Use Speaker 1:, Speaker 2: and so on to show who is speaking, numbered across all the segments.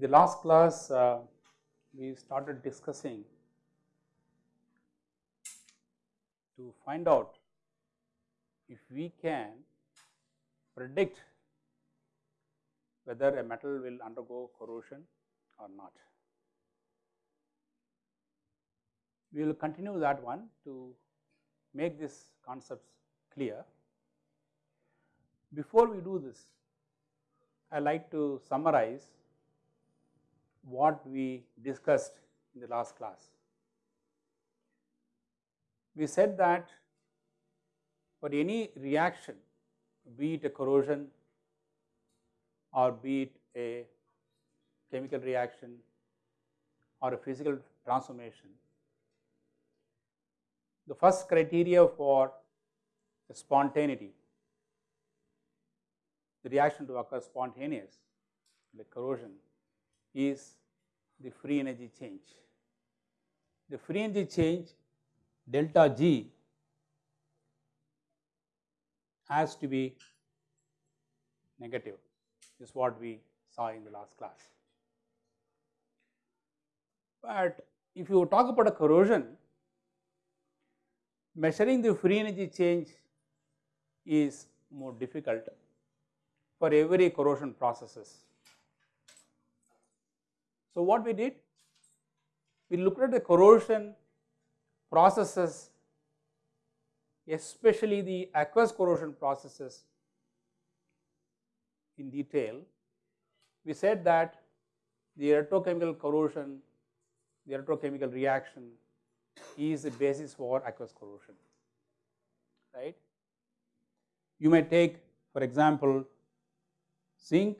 Speaker 1: The last class, uh, we started discussing to find out if we can predict whether a metal will undergo corrosion or not. We will continue that one to make these concepts clear. Before we do this, I like to summarize what we discussed in the last class. We said that for any reaction, be it a corrosion or be it a chemical reaction or a physical transformation, the first criteria for spontaneity, the reaction to occur spontaneous like corrosion is the free energy change. The free energy change delta G has to be negative is what we saw in the last class. But if you talk about a corrosion, measuring the free energy change is more difficult for every corrosion processes. So, what we did? We looked at the corrosion processes, especially the aqueous corrosion processes in detail. We said that the electrochemical corrosion, the electrochemical reaction is the basis for aqueous corrosion, right. You may take for example, zinc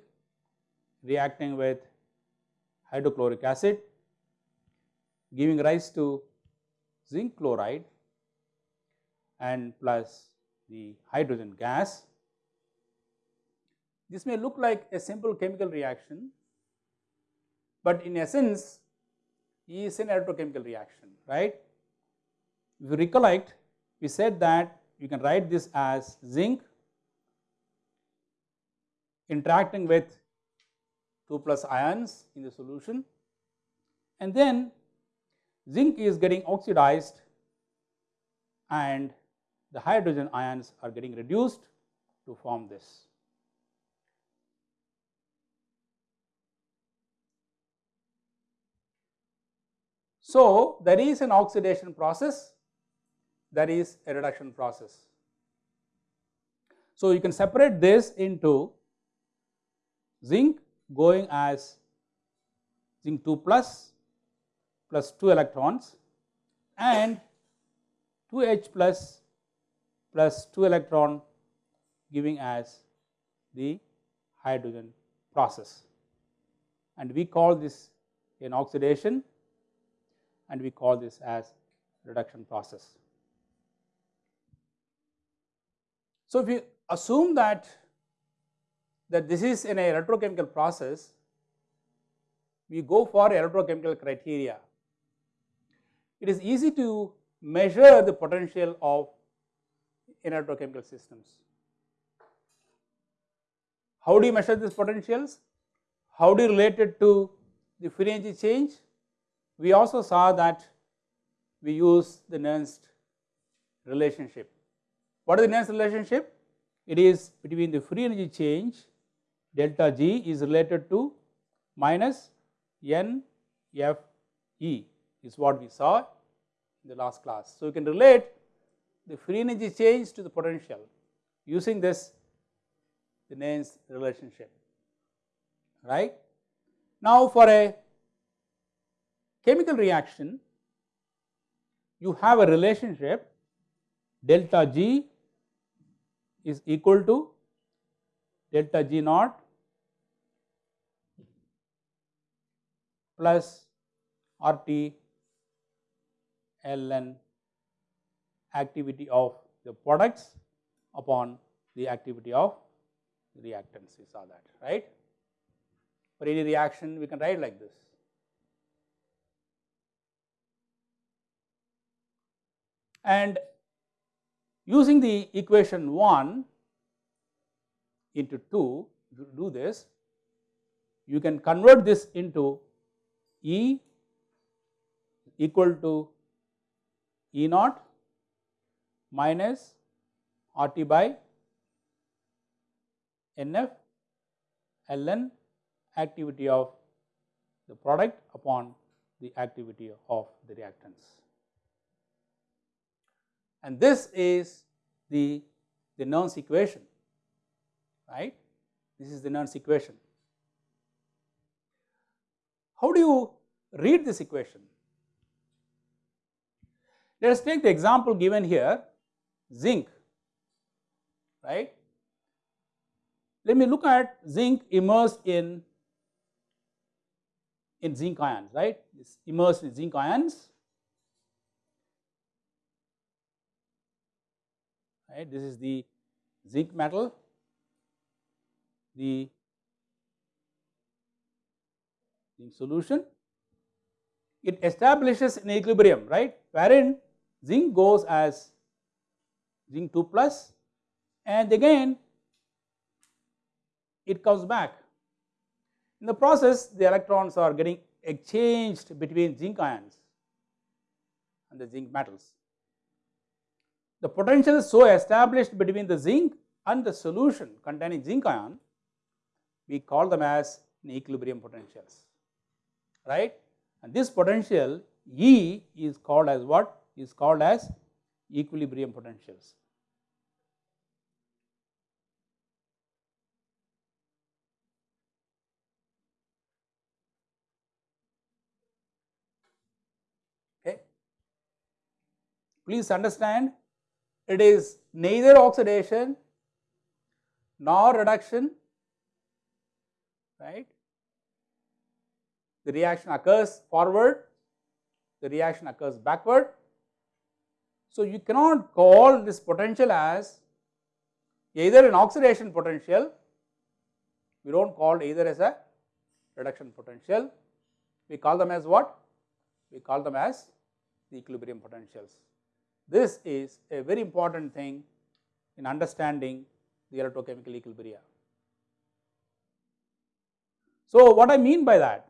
Speaker 1: reacting with hydrochloric acid giving rise to zinc chloride and plus the hydrogen gas. This may look like a simple chemical reaction, but in essence is an electrochemical reaction, right. If you recollect, we said that you can write this as zinc interacting with 2 plus ions in the solution and then zinc is getting oxidized and the hydrogen ions are getting reduced to form this. So, there is an oxidation process, there is a reduction process. So, you can separate this into zinc going as zinc 2 plus plus 2 electrons and 2H plus plus 2 electron giving as the hydrogen process and we call this an oxidation and we call this as reduction process. So, if you assume that that this is in a electrochemical process, we go for electrochemical criteria. It is easy to measure the potential of electrochemical systems. How do you measure these potentials? How do you relate it to the free energy change? We also saw that we use the Nernst relationship. What is the Nernst relationship? It is between the free energy change delta G is related to minus N F E is what we saw in the last class. So, you can relate the free energy change to the potential using this the Nernst relationship right. Now, for a chemical reaction you have a relationship delta G is equal to delta G naught plus RT ln activity of the products upon the activity of reactants we saw that right. For any reaction we can write like this. And using the equation 1 into 2 if you do this you can convert this into E equal to E naught minus RT by NF ln activity of the product upon the activity of the reactants. And this is the, the Nernst equation, right. This is the Nernst equation. How do you read this equation? Let us take the example given here zinc right. Let me look at zinc immersed in in zinc ions right it's immersed in zinc ions right this is the zinc metal the zinc solution it establishes an equilibrium right wherein zinc goes as zinc 2 plus and again it comes back. In the process the electrons are getting exchanged between zinc ions and the zinc metals. The potential so established between the zinc and the solution containing zinc ion we call them as equilibrium potentials right and this potential E is called as what is called as equilibrium potentials. Okay. Please understand it is neither oxidation nor reduction right. The reaction occurs forward, the reaction occurs backward so, you cannot call this potential as either an oxidation potential, we do not call either as a reduction potential, we call them as what? We call them as the equilibrium potentials. This is a very important thing in understanding the electrochemical equilibria. So, what I mean by that?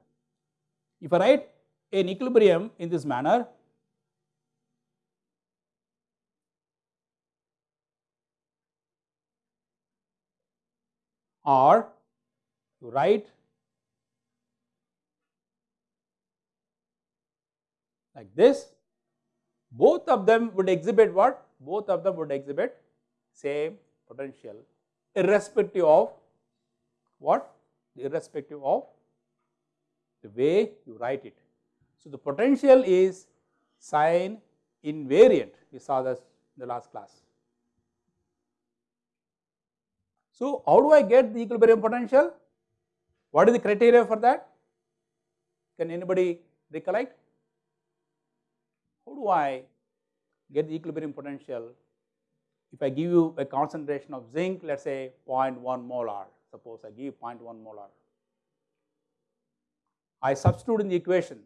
Speaker 1: If I write an equilibrium in this manner, or you write like this, both of them would exhibit what? Both of them would exhibit same potential irrespective of what? Irrespective of the way you write it. So, the potential is sign invariant, we saw this in the last class. So, how do I get the equilibrium potential? What is the criteria for that? Can anybody recollect? How do I get the equilibrium potential? If I give you a concentration of zinc, let us say 0.1 molar, suppose I give 0.1 molar. I substitute in the equation,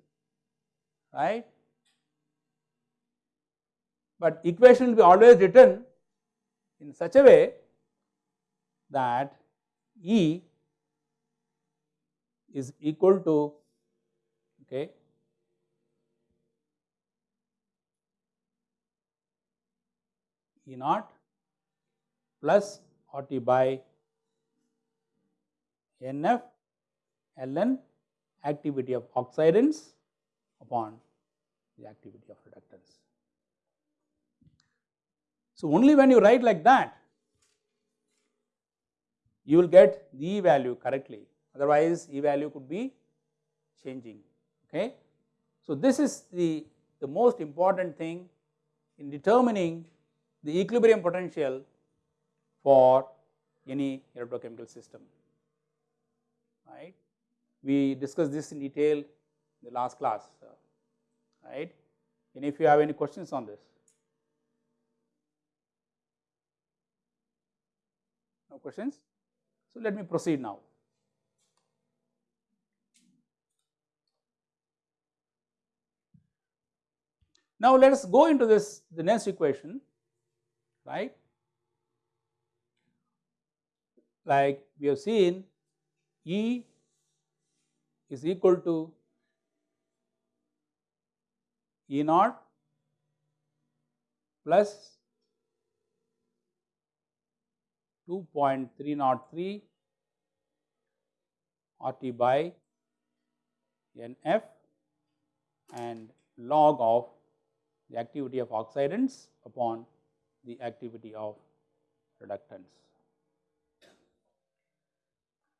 Speaker 1: right? But equation will be always written in such a way that E is equal to okay E naught plus RT by NF ln activity of oxidants upon the activity of reductants. So, only when you write like that you will get the value correctly otherwise E value could be changing okay. So this is the, the most important thing in determining the equilibrium potential for any electrochemical system right. We discussed this in detail in the last class right and if you have any questions on this. No questions? So, let me proceed now. Now, let us go into this the next equation right like we have seen E is equal to E naught plus 2.303 RT by NF and log of the activity of oxidants upon the activity of reductants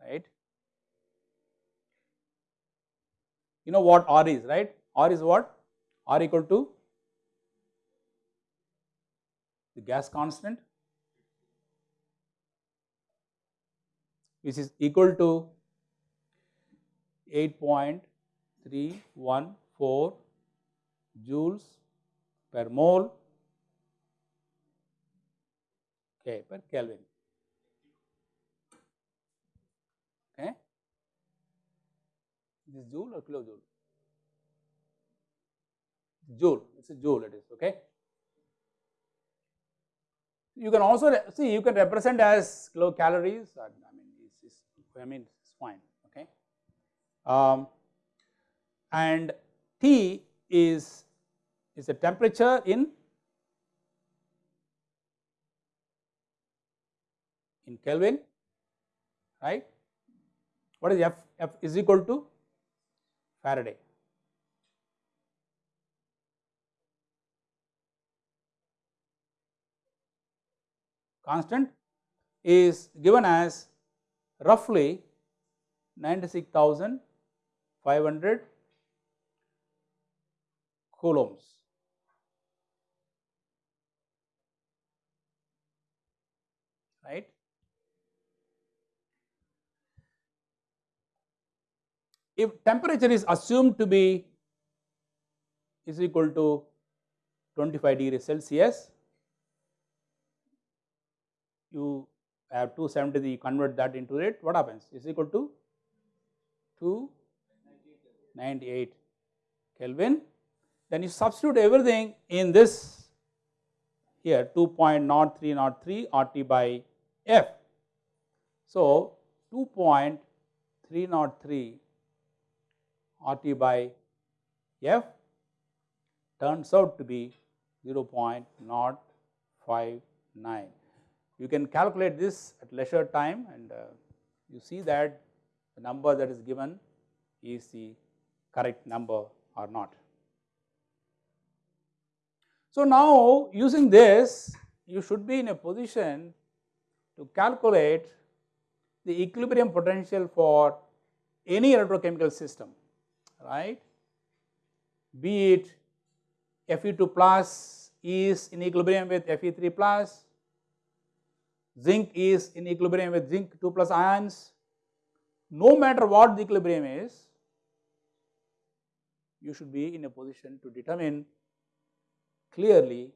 Speaker 1: right. You know what R is right, R is what? R equal to the gas constant which is equal to 8.314 joules per mole okay, per Kelvin. Okay. This joule or kilojoule? Joule, it is a joule it is okay. You can also see you can represent as kilocalories. I mean, it's, I mean it's fine. Okay, um, and T is is the temperature in in Kelvin, right? What is F? F is equal to Faraday. Constant is given as roughly 96,500 coulombs. Right. If temperature is assumed to be is equal to 25 degrees Celsius, you have 270 you convert that into it what happens is equal to 298 Kelvin then you substitute everything in this here 2.0303 RT by F. So, 2.303 RT by F turns out to be 0.059. You can calculate this at leisure time and uh, you see that the number that is given is the correct number or not. So, now using this you should be in a position to calculate the equilibrium potential for any electrochemical system right be it Fe2 plus is in equilibrium with Fe3 plus zinc is in equilibrium with zinc 2 plus ions. No matter what the equilibrium is, you should be in a position to determine clearly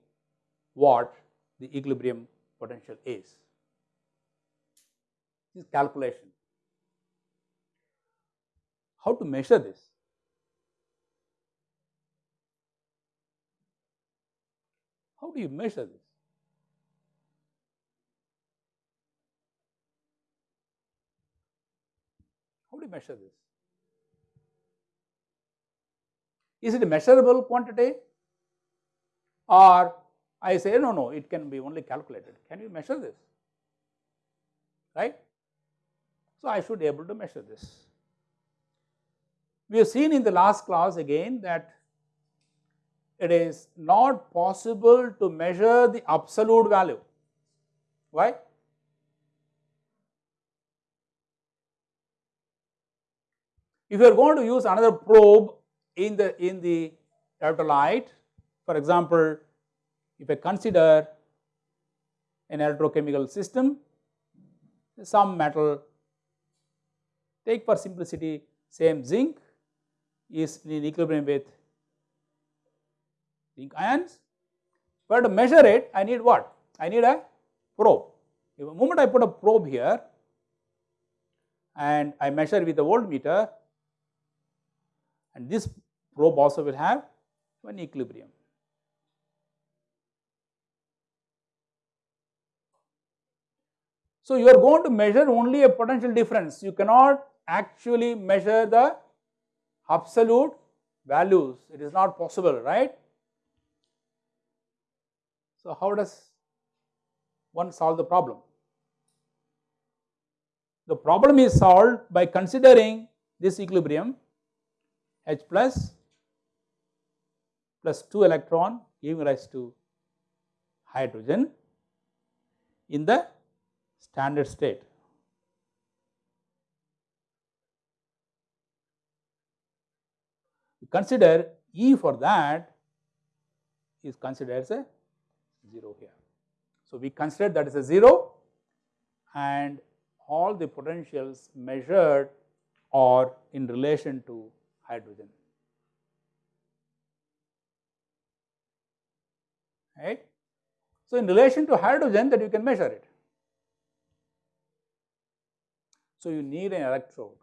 Speaker 1: what the equilibrium potential is. This calculation. How to measure this? How do you measure this? How do you measure this? Is it a measurable quantity or I say no, no, it can be only calculated. Can you measure this? Right? So, I should be able to measure this. We have seen in the last class again that it is not possible to measure the absolute value. Why? If you are going to use another probe in the in the electrolyte, for example, if I consider an electrochemical system, some metal, take for simplicity same zinc is in equilibrium with zinc ions, but to measure it I need what? I need a probe. If the moment I put a probe here and I measure with a voltmeter and this probe also will have one equilibrium. So, you are going to measure only a potential difference, you cannot actually measure the absolute values, it is not possible, right? So, how does one solve the problem? The problem is solved by considering this equilibrium H plus plus 2 electron giving rise to hydrogen in the standard state. Consider E for that is considered as a 0 here. So, we consider that is a 0 and all the potentials measured are in relation to hydrogen. Right. So, in relation to hydrogen that you can measure it. So, you need an electrode.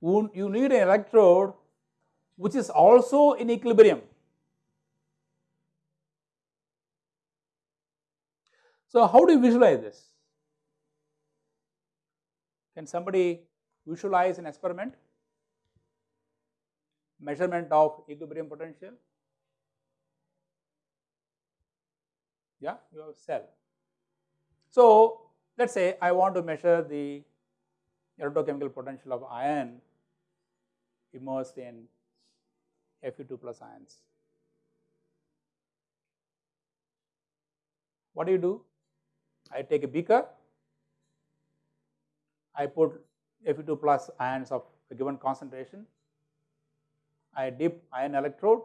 Speaker 1: You need an electrode which is also in equilibrium. So, how do you visualize this? Can somebody visualize an experiment? Measurement of equilibrium potential? Yeah, you have cell. So, let us say I want to measure the electrochemical potential of iron immersed in Fe2 plus ions. What do you do? I take a beaker, I put Fe2 plus ions of a given concentration, I dip ion electrode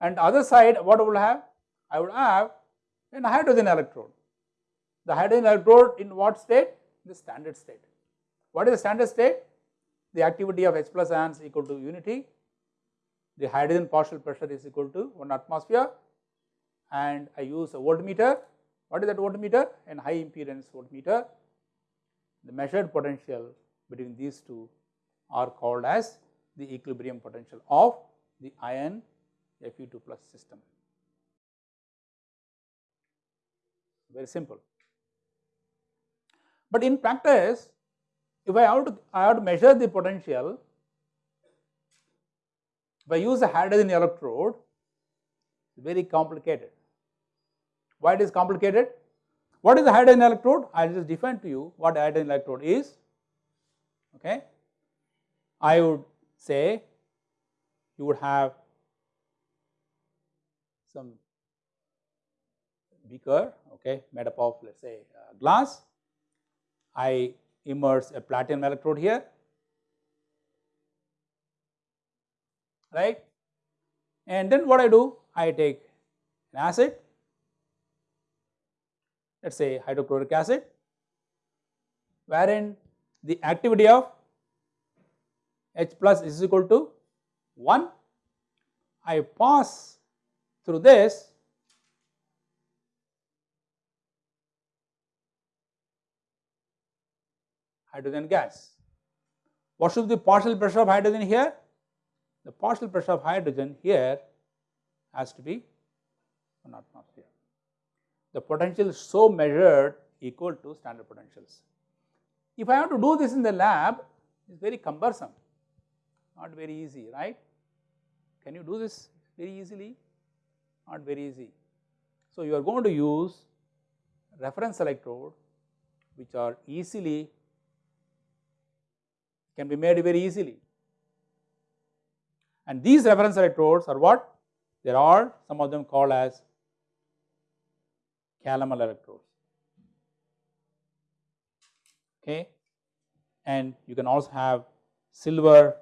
Speaker 1: and other side what I will have? I would have a hydrogen electrode. The hydrogen electrode in what state? The standard state. What is the standard state? the activity of H plus ions equal to unity, the hydrogen partial pressure is equal to 1 atmosphere and I use a voltmeter. What is that voltmeter? An high impedance voltmeter. The measured potential between these two are called as the equilibrium potential of the ion Fe2 plus system. Very simple. But in practice, if I have to, I have to measure the potential, if I use a hydrogen electrode, it's very complicated. Why it is complicated? What is the hydrogen electrode? I will just define to you what hydrogen electrode is. Okay. I would say you would have some beaker okay, made up of let us say uh, glass. I immerse a platinum electrode here, right. And then what I do? I take an acid, let us say hydrochloric acid, wherein the activity of H plus is equal to 1. I pass through this hydrogen gas. What should be the partial pressure of hydrogen here? The partial pressure of hydrogen here has to be 1 atmosphere. The potential so measured equal to standard potentials. If I have to do this in the lab, it is very cumbersome, not very easy, right? Can you do this very easily? Not very easy. So, you are going to use reference electrode which are easily can be made very easily. And these reference electrodes are what? There are some of them called as calomel electrodes. Okay. And you can also have silver,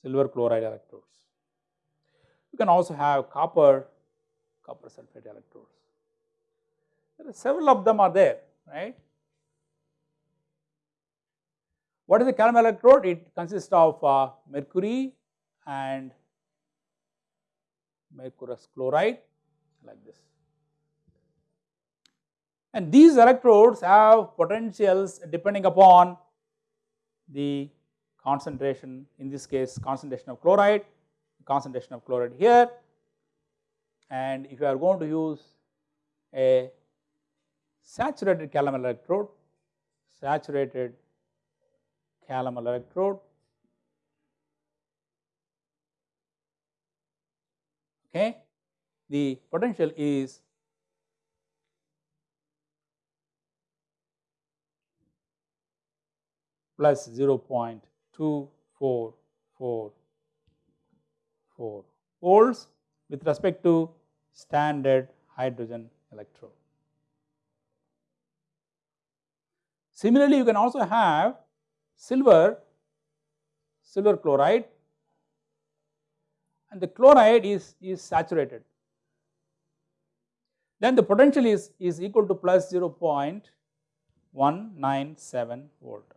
Speaker 1: silver chloride electrodes. You can also have copper, copper sulfate electrodes. There are several of them are there, right. What is the calomel electrode? It consists of uh, mercury and mercurous chloride like this. And these electrodes have potentials depending upon the concentration, in this case concentration of chloride, concentration of chloride here. And if you are going to use a saturated calomel electrode, saturated calomel electrode. Okay. The potential is plus 0.2444 volts with respect to standard hydrogen electrode. Similarly, you can also have silver, silver chloride and the chloride is, is saturated. Then the potential is, is equal to plus 0.197 volt.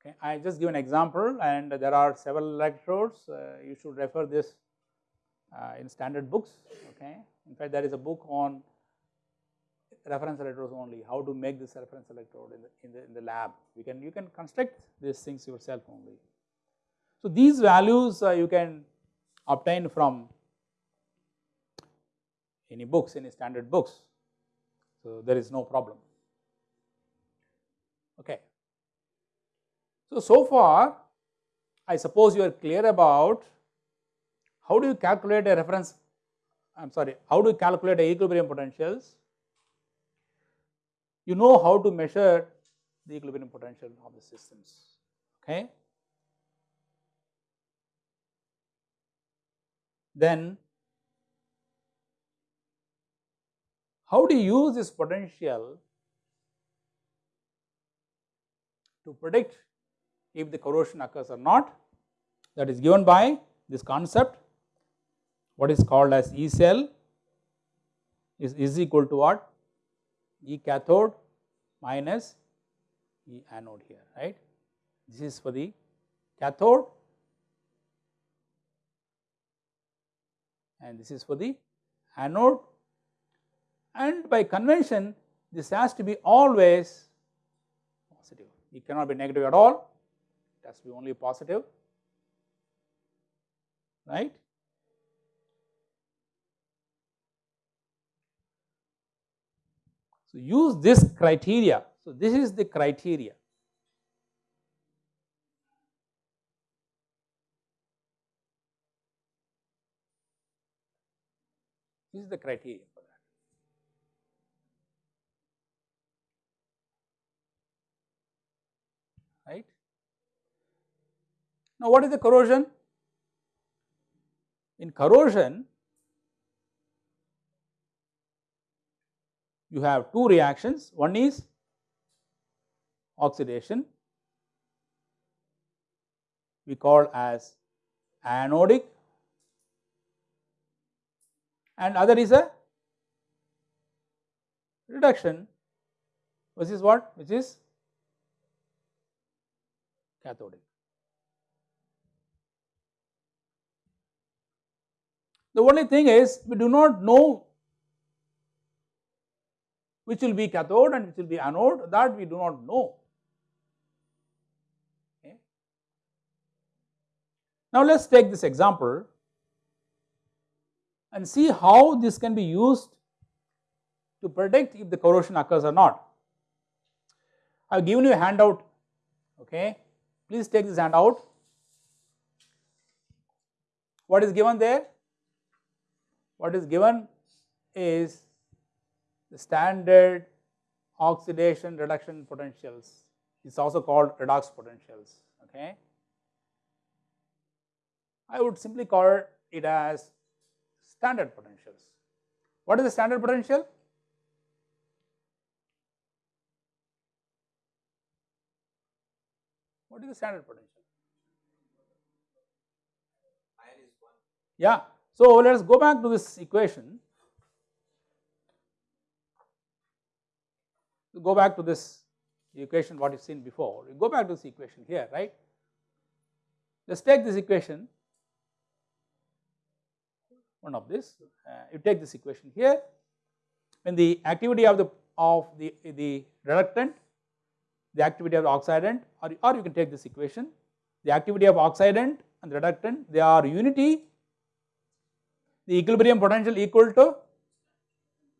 Speaker 1: Okay, I just give an example and there are several electrodes, uh, you should refer this uh, in standard books. Okay. In fact, there is a book on reference electrodes only, how to make this reference electrode in the, in the, in the lab. You can, you can construct these things yourself only. So, these values uh, you can obtain from any books, any standard books. So, there is no problem. Okay. So, so far I suppose you are clear about how do you calculate a reference, I am sorry, how do you calculate a equilibrium potentials you know how to measure the equilibrium potential of the systems. Okay. Then how do you use this potential to predict if the corrosion occurs or not? That is given by this concept. What is called as E cell is, is equal to what? E cathode minus E anode here, right. This is for the cathode and this is for the anode and by convention this has to be always positive. It cannot be negative at all, it has to be only positive, right. So, use this criteria. So, this is the criteria. This is the criteria for that. Right. Now, what is the corrosion? In corrosion, you have two reactions. One is oxidation, we call as anodic and other is a reduction which is what which is cathodic. The only thing is we do not know which will be cathode and which will be anode that we do not know. Okay. Now, let us take this example and see how this can be used to predict if the corrosion occurs or not. I have given you a handout, okay. please take this handout. What is given there? What is given is the standard oxidation reduction potentials it is also called redox potentials okay. I would simply call it as standard potentials. What is the standard potential? What is the standard potential? Yeah. So, let us go back to this equation. Go back to this equation what you have seen before, you go back to this equation here, right. Let us take this equation, one of this, uh, you take this equation here, when the activity of the of the, the reductant, the activity of the oxidant or, or you can take this equation, the activity of oxidant and the reductant, they are unity, the equilibrium potential equal to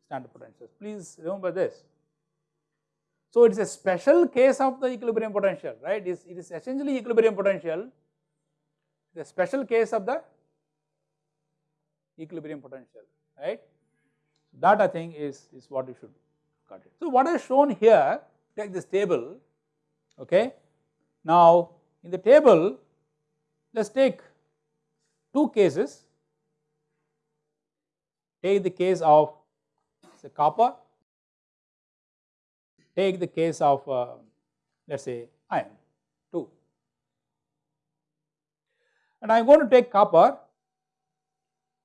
Speaker 1: standard potentials. Please remember this. So, it is a special case of the equilibrium potential, right? It is, it is essentially equilibrium potential, the special case of the equilibrium potential, right? That I think is, is what you should got it. So, what is shown here, take this table, okay. Now, in the table, let us take two cases, take the case of say copper, take the case of uh, let us say iron 2 and I am going to take copper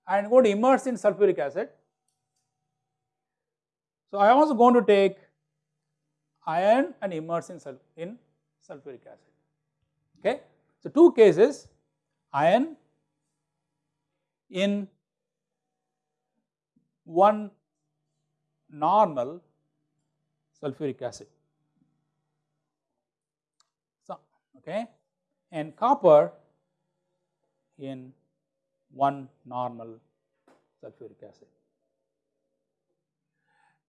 Speaker 1: I am going to immerse in sulfuric acid. So, I am also going to take iron and immerse in, sul in sulfuric acid. Okay. So, two cases iron in one normal sulfuric acid. So, okay, and copper in one normal sulfuric acid.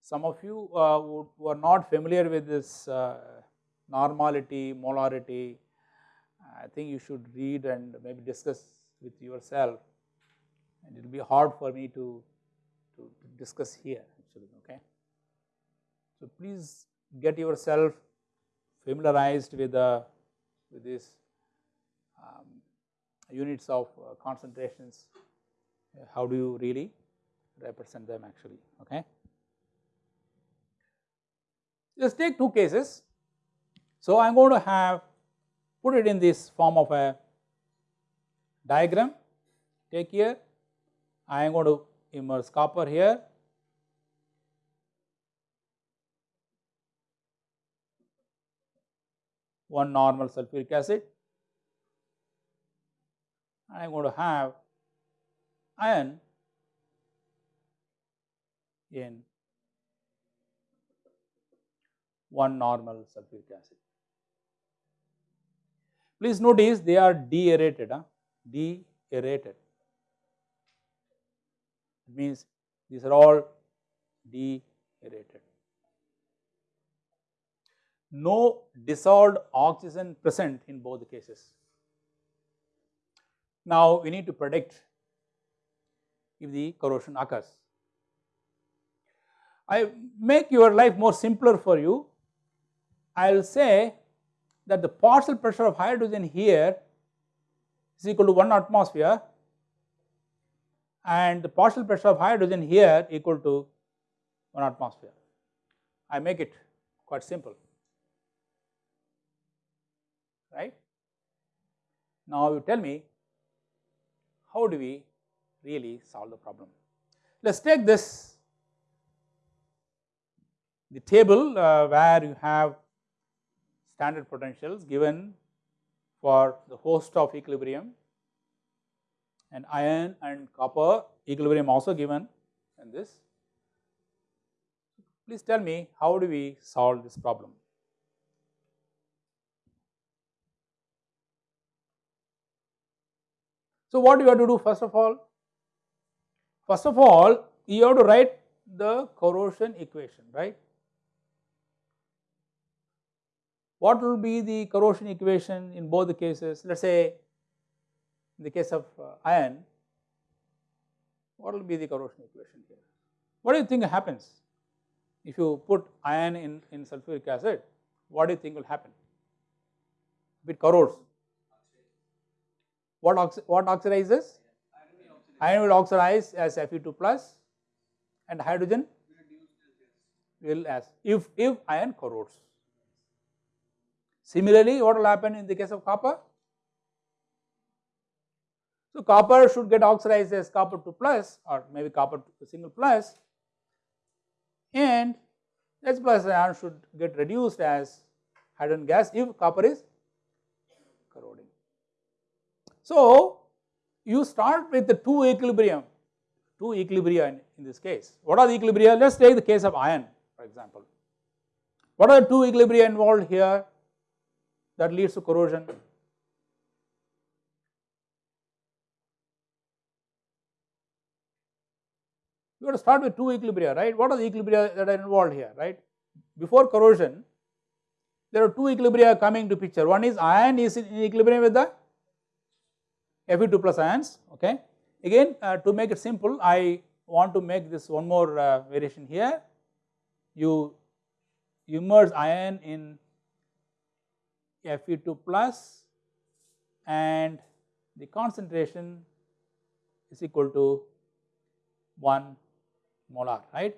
Speaker 1: Some of you uh, would, who are not familiar with this uh, normality, molarity, I think you should read and maybe discuss with yourself and it will be hard for me to discuss here actually, okay. So, please get yourself familiarized with the with this um, units of uh, concentrations, uh, how do you really represent them actually, okay. Let us take two cases. So, I am going to have put it in this form of a diagram, take here, I am going to immerse copper here, one normal sulfuric acid and I am going to have iron in one normal sulfuric acid. Please notice they are deaerated, huh? deaerated. It means these are all deaerated. No dissolved oxygen present in both cases. Now, we need to predict if the corrosion occurs. I make your life more simpler for you. I will say that the partial pressure of hydrogen here is equal to 1 atmosphere and the partial pressure of hydrogen here equal to 1 atmosphere. I make it quite simple, right. Now, you tell me how do we really solve the problem. Let us take this the table uh, where you have standard potentials given for the host of equilibrium and iron and copper equilibrium also given in this. Please tell me how do we solve this problem. So, what you have to do first of all? First of all, you have to write the corrosion equation, right. What will be the corrosion equation in both the cases? Let us say in the case of uh, iron, what will be the corrosion equation here? What do you think happens if you put iron in, in sulfuric acid? What do you think will happen? It corrodes. What, oxi what oxidizes? Iron will oxidize as Fe2 plus and hydrogen will as if, if iron corrodes. Similarly, what will happen in the case of copper? So, copper should get oxidized as copper 2 plus or maybe copper single plus and H plus ion should get reduced as hydrogen gas if copper is corroding. So, you start with the two equilibrium, two equilibria in, in this case. What are the equilibria? Let us take the case of iron for example. What are the two equilibria involved here that leads to corrosion? You have to start with two equilibria, right? What are the equilibria that are involved here, right? Before corrosion, there are two equilibria coming to picture. One is iron is in equilibrium with the Fe2 plus ions, okay. Again uh, to make it simple, I want to make this one more uh, variation here. You immerse iron in Fe2 plus and the concentration is equal to 1 molar, right.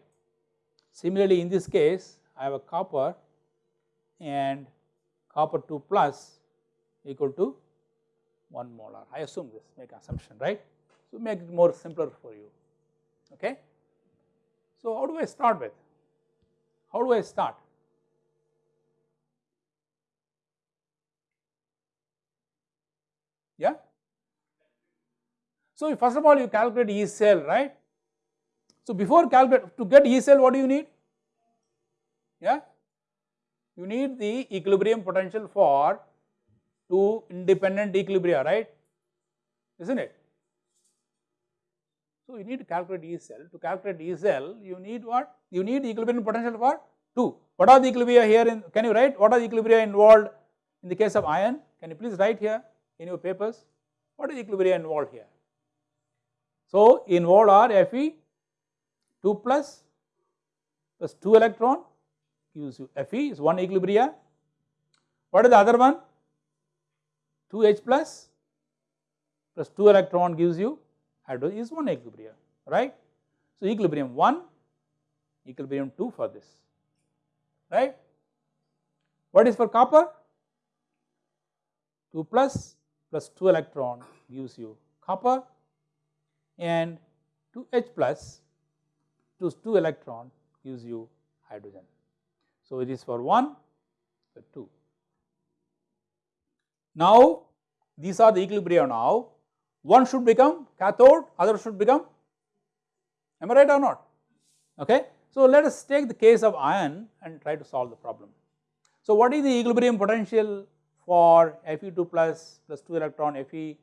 Speaker 1: Similarly, in this case, I have a copper and copper 2 plus equal to 1 molar. I assume this, make assumption, right. So, make it more simpler for you, okay. So, how do I start with? How do I start? Yeah. So, first of all you calculate E cell, right. So, before calculate to get E cell what do you need? Yeah. You need the equilibrium potential for two independent equilibria, right, is not it? So, you need to calculate E cell. To calculate E cell, you need what? You need equilibrium potential for 2. What are the equilibria here in, can you write what are the equilibria involved in the case of iron? Can you please write here in your papers? What is equilibria involved here? So, involved are Fe 2 plus plus 2 electron gives you Fe is one equilibria. What is the other one? 2H plus plus 2 electron gives you hydrogen is one equilibria, right. So, equilibrium 1, equilibrium 2 for this, right. What is for copper? 2 plus plus 2 electron gives you copper and 2H plus plus 2 electron gives you hydrogen. So, it is for 1, for 2. Now, these are the equilibria now, one should become cathode, other should become, am I right or not? Okay. So, let us take the case of iron and try to solve the problem. So, what is the equilibrium potential for Fe2 plus plus 2 electron Fe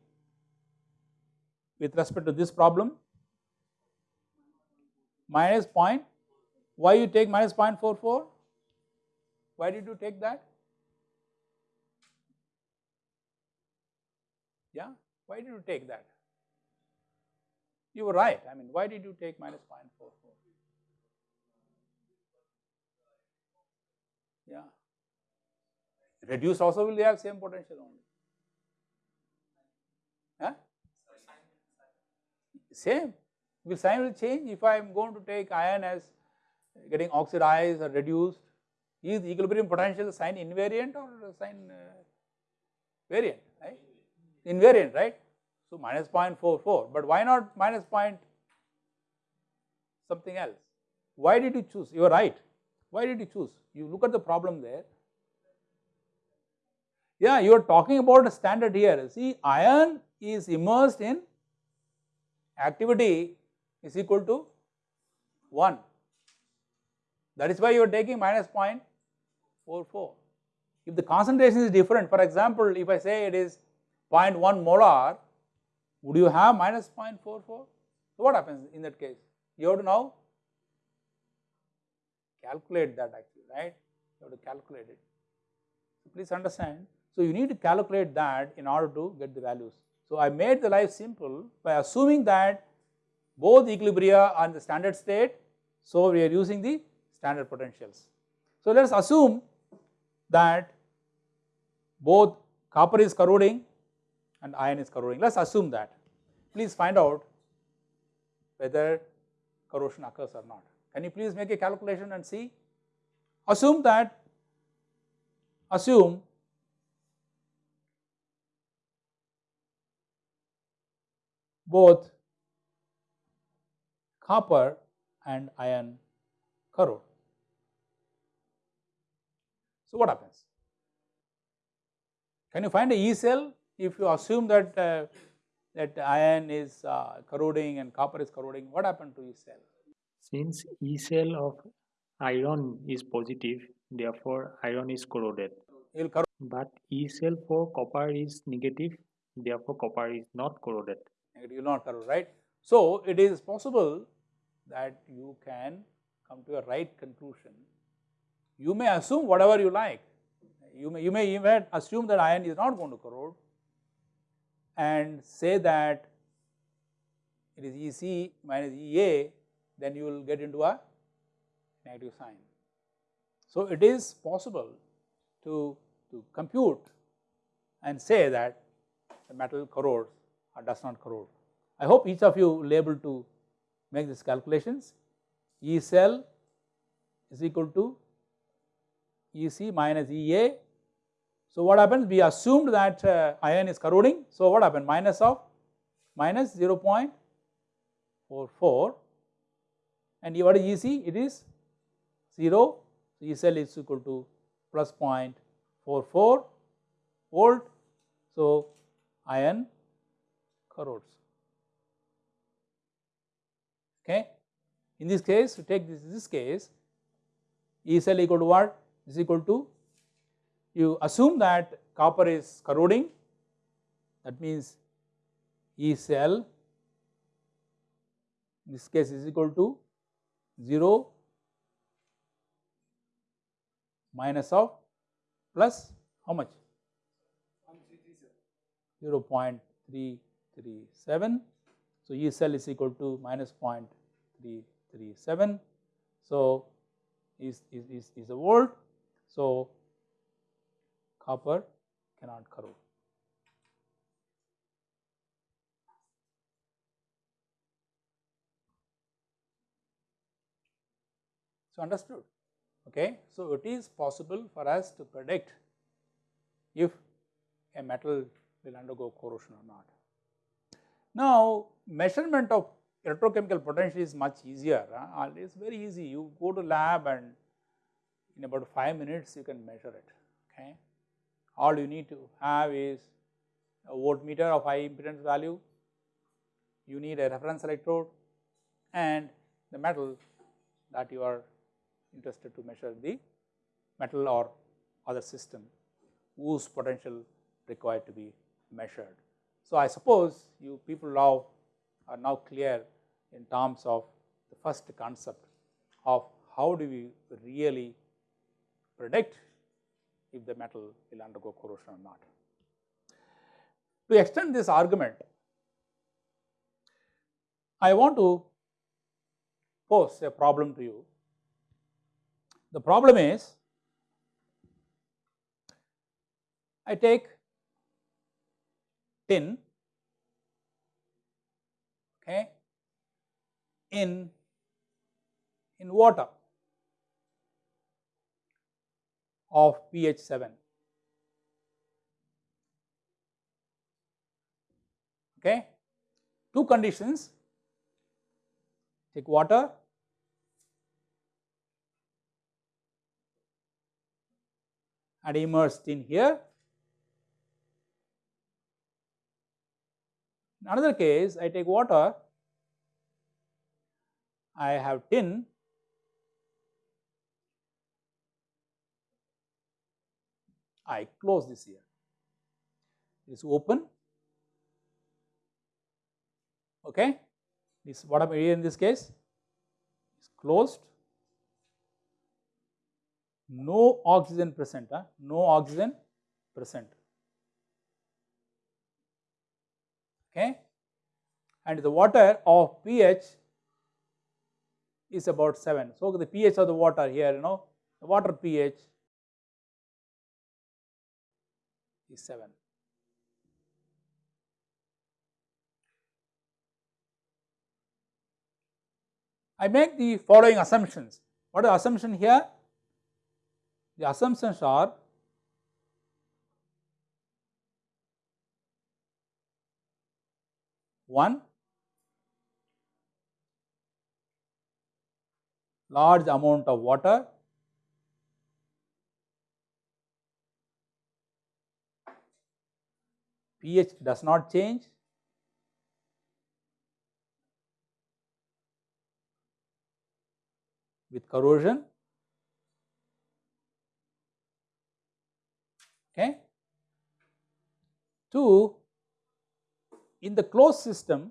Speaker 1: with respect to this problem? Minus point, why you take minus 0.44? Why did you take that? Yeah, why did you take that? You were right, I mean, why did you take minus 0.44? Yeah. Reduce also will have same potential only. Huh? Same. Will sign will change if I am going to take iron as getting oxidized or reduced. Is the equilibrium potential sign invariant or sign uh, variant, right? Invariant, right? So minus 0.44, but why not minus point something else? Why did you choose? You are right. Why did you choose? You look at the problem there. Yeah, you are talking about a standard here. See, iron is immersed in activity is equal to 1. That is why you are taking minus 0.44. If the concentration is different, for example, if I say it is 0.1 molar, would you have minus 0.44? So, what happens in that case? You have to now calculate that actually, right? You have to calculate it. So, please understand. So, you need to calculate that in order to get the values. So, I made the life simple by assuming that both equilibria are in the standard state. So, we are using the standard potentials. So, let us assume that both copper is corroding and iron is corroding. Let us assume that. Please find out whether corrosion occurs or not. Can you please make a calculation and see? Assume that, assume both copper and iron corrode. So, what happens? Can you find a E cell if you assume that uh, that iron is uh, corroding and copper is corroding, what happened to E cell?
Speaker 2: Since E cell of iron is positive, therefore iron is corroded.
Speaker 1: Corrode.
Speaker 2: But E cell for copper is negative, therefore copper is not corroded.
Speaker 1: It will not corrode, right? So, it is possible that you can come to a right conclusion. You may assume whatever you like. you may, you may even assume that iron is not going to corrode and say that it is EC minus EA, then you will get into a negative sign. So, it is possible to, to compute and say that the metal corrodes or does not corrode. I hope each of you will able to make these calculations. E cell is equal to EC minus EA. So, what happens? We assumed that uh, iron is corroding. So, what happened? Minus of minus 0.44 and what is EC? It is 0. So, E cell is equal to plus 0.44 volt. So, iron corrodes. Okay. In this case, to take this, this case, E cell equal to what? Is equal to, you assume that copper is corroding, that means E cell in this case is equal to 0 minus of plus how much? 0.337. So, E cell is equal to minus 0.337. So, is, is, is, is a volt. So, copper cannot corrode. So, understood okay. So, it is possible for us to predict if a metal will undergo corrosion or not. Now, measurement of electrochemical potential is much easier, it is very easy you go to lab and in about 5 minutes you can measure it okay. All you need to have is a voltmeter of high impedance value, you need a reference electrode and the metal that you are interested to measure the metal or other system whose potential required to be measured. So, I suppose you people now are now clear in terms of the first concept of how do we really predict if the metal will undergo corrosion or not. To extend this argument, I want to pose a problem to you. The problem is I take tin okay, in, in water of pH 7. Okay. Two conditions take water and immersed in here In another case, I take water, I have tin, I close this here. It is open. Okay, this what I am I in this case? Is closed. No oxygen present. Huh? No oxygen present. Okay and the water of pH is about 7. So, the pH of the water here you know the water pH is 7. I make the following assumptions. What are the assumption here? The assumptions are one. Large amount of water. pH does not change. With corrosion. Okay. Two in the closed system,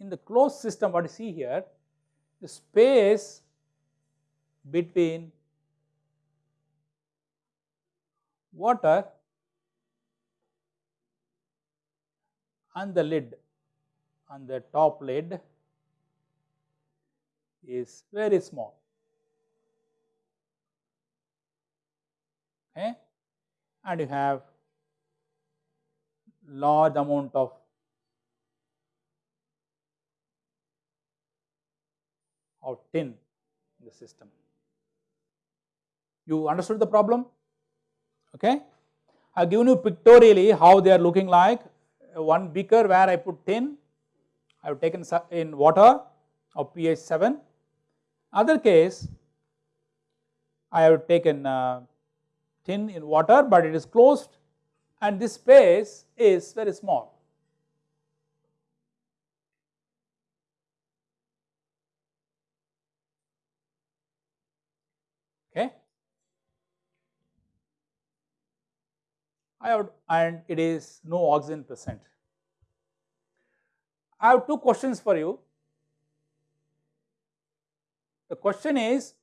Speaker 1: in the closed system what you see here, the space between water and the lid on the top lid is very small. Okay. And you have large amount of of tin in the system. You understood the problem? Okay. I have given you pictorially how they are looking like. One beaker where I put tin, I have taken in water of pH 7. Other case, I have taken uh, tin in water, but it is closed and this space is very small. Okay. I have and it is no oxygen present. I have two questions for you. The question is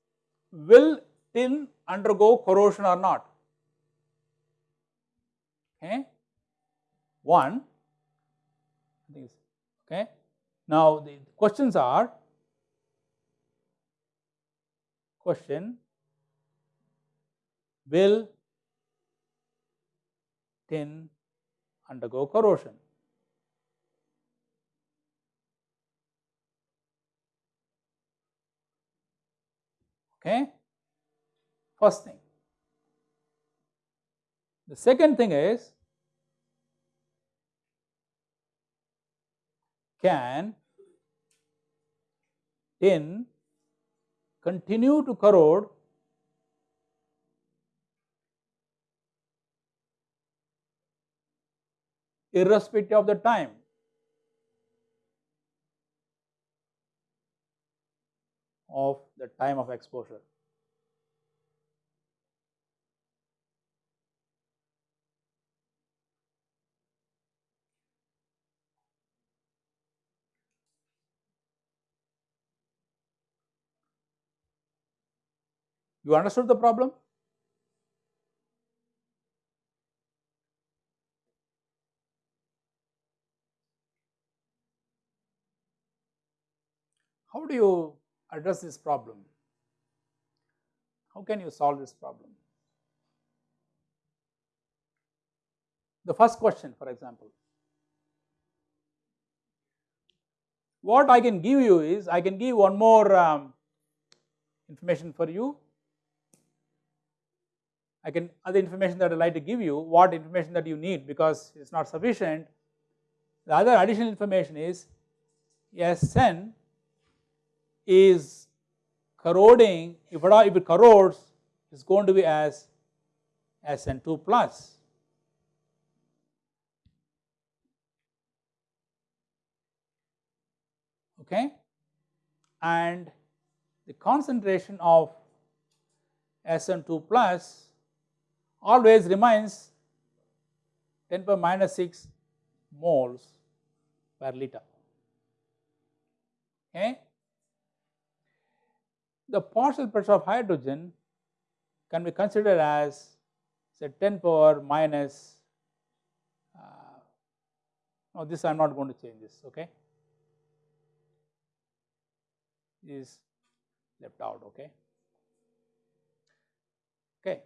Speaker 1: will tin undergo corrosion or not? Okay. One, okay. Now the questions are question will tin undergo corrosion? Okay. First thing. The second thing is can tin continue to corrode irrespective of the time. of the time of exposure. You understood the problem? How do you address this problem? How can you solve this problem? The first question for example, what I can give you is I can give one more um, information for you. I can other information that I like to give you what information that you need because it is not sufficient. The other additional information is Sn is corroding if it, if it corrodes it is going to be as Sn2 plus. Okay, and the concentration of Sn2 plus always remains 10 power minus 6 moles per liter. Okay the partial pressure of hydrogen can be considered as say 10 power minus, uh, no this I am not going to change this okay, is left out okay. Okay.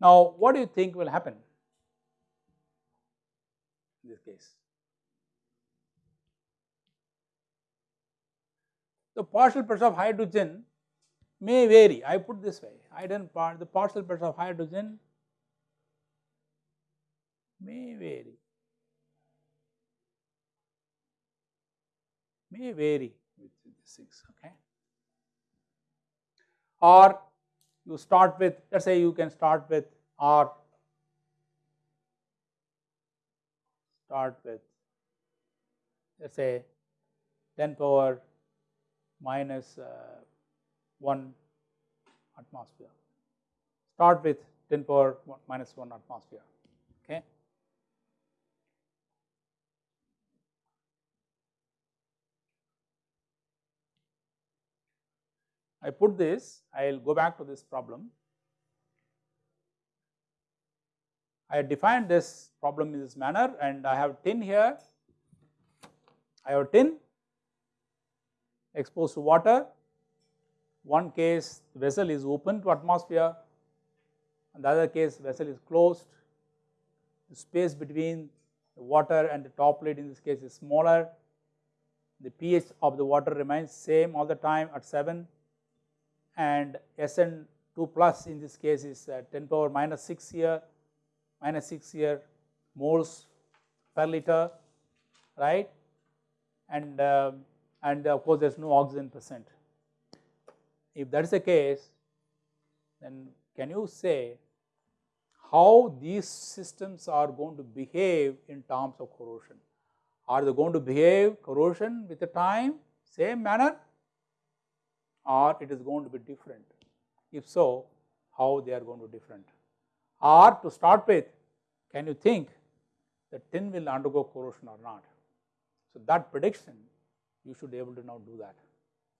Speaker 1: Now what do you think will happen in this case? The partial pressure of hydrogen may vary. I put this way, part, the partial pressure of hydrogen may vary, may vary with these things, okay. Or you start with, let us say you can start with R, start with, let us say 10 power minus uh, 1 atmosphere. Start with 10 power minus 1 atmosphere. Okay. I put this, I will go back to this problem. I defined this problem in this manner and I have tin here, I have tin exposed to water, one case vessel is open to atmosphere. And the other case vessel is closed, the space between the water and the top lid in this case is smaller, the pH of the water remains same all the time at 7 and SN2 plus in this case is uh, 10 power minus 6 here minus 6 here moles per liter right and uh, and of course there is no oxygen present. If that is the case then can you say how these systems are going to behave in terms of corrosion? Are they going to behave corrosion with the time same manner or it is going to be different? If so, how they are going to be different? Or to start with, can you think that tin will undergo corrosion or not? So, that prediction you should be able to now do that.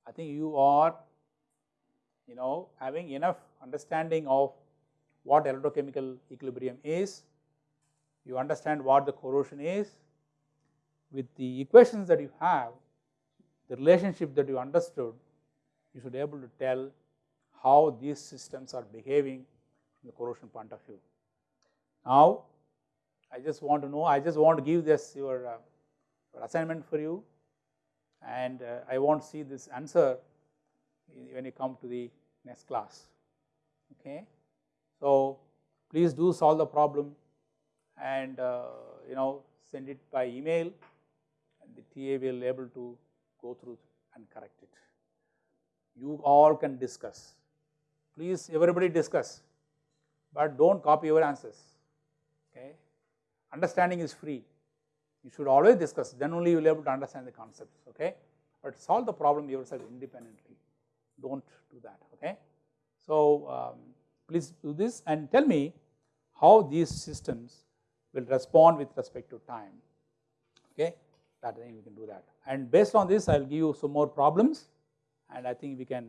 Speaker 1: I think you are you know having enough understanding of what electrochemical equilibrium is, you understand what the corrosion is, with the equations that you have, the relationship that you understood, you should be able to tell how these systems are behaving from the corrosion point of view. Now, I just want to know, I just want to give this your, uh, your assignment for you and uh, I want to see this answer when you come to the next class. Okay. So, please do solve the problem and uh, you know send it by email and the TA will be able to go through and correct it. You all can discuss, please everybody discuss, but do not copy your answers, okay. Understanding is free, you should always discuss, then only you will be able to understand the concepts, okay. But solve the problem yourself independently, do not do that, okay. So, um, please do this and tell me how these systems will respond with respect to time, okay. That think we can do that. And based on this, I will give you some more problems and I think we can,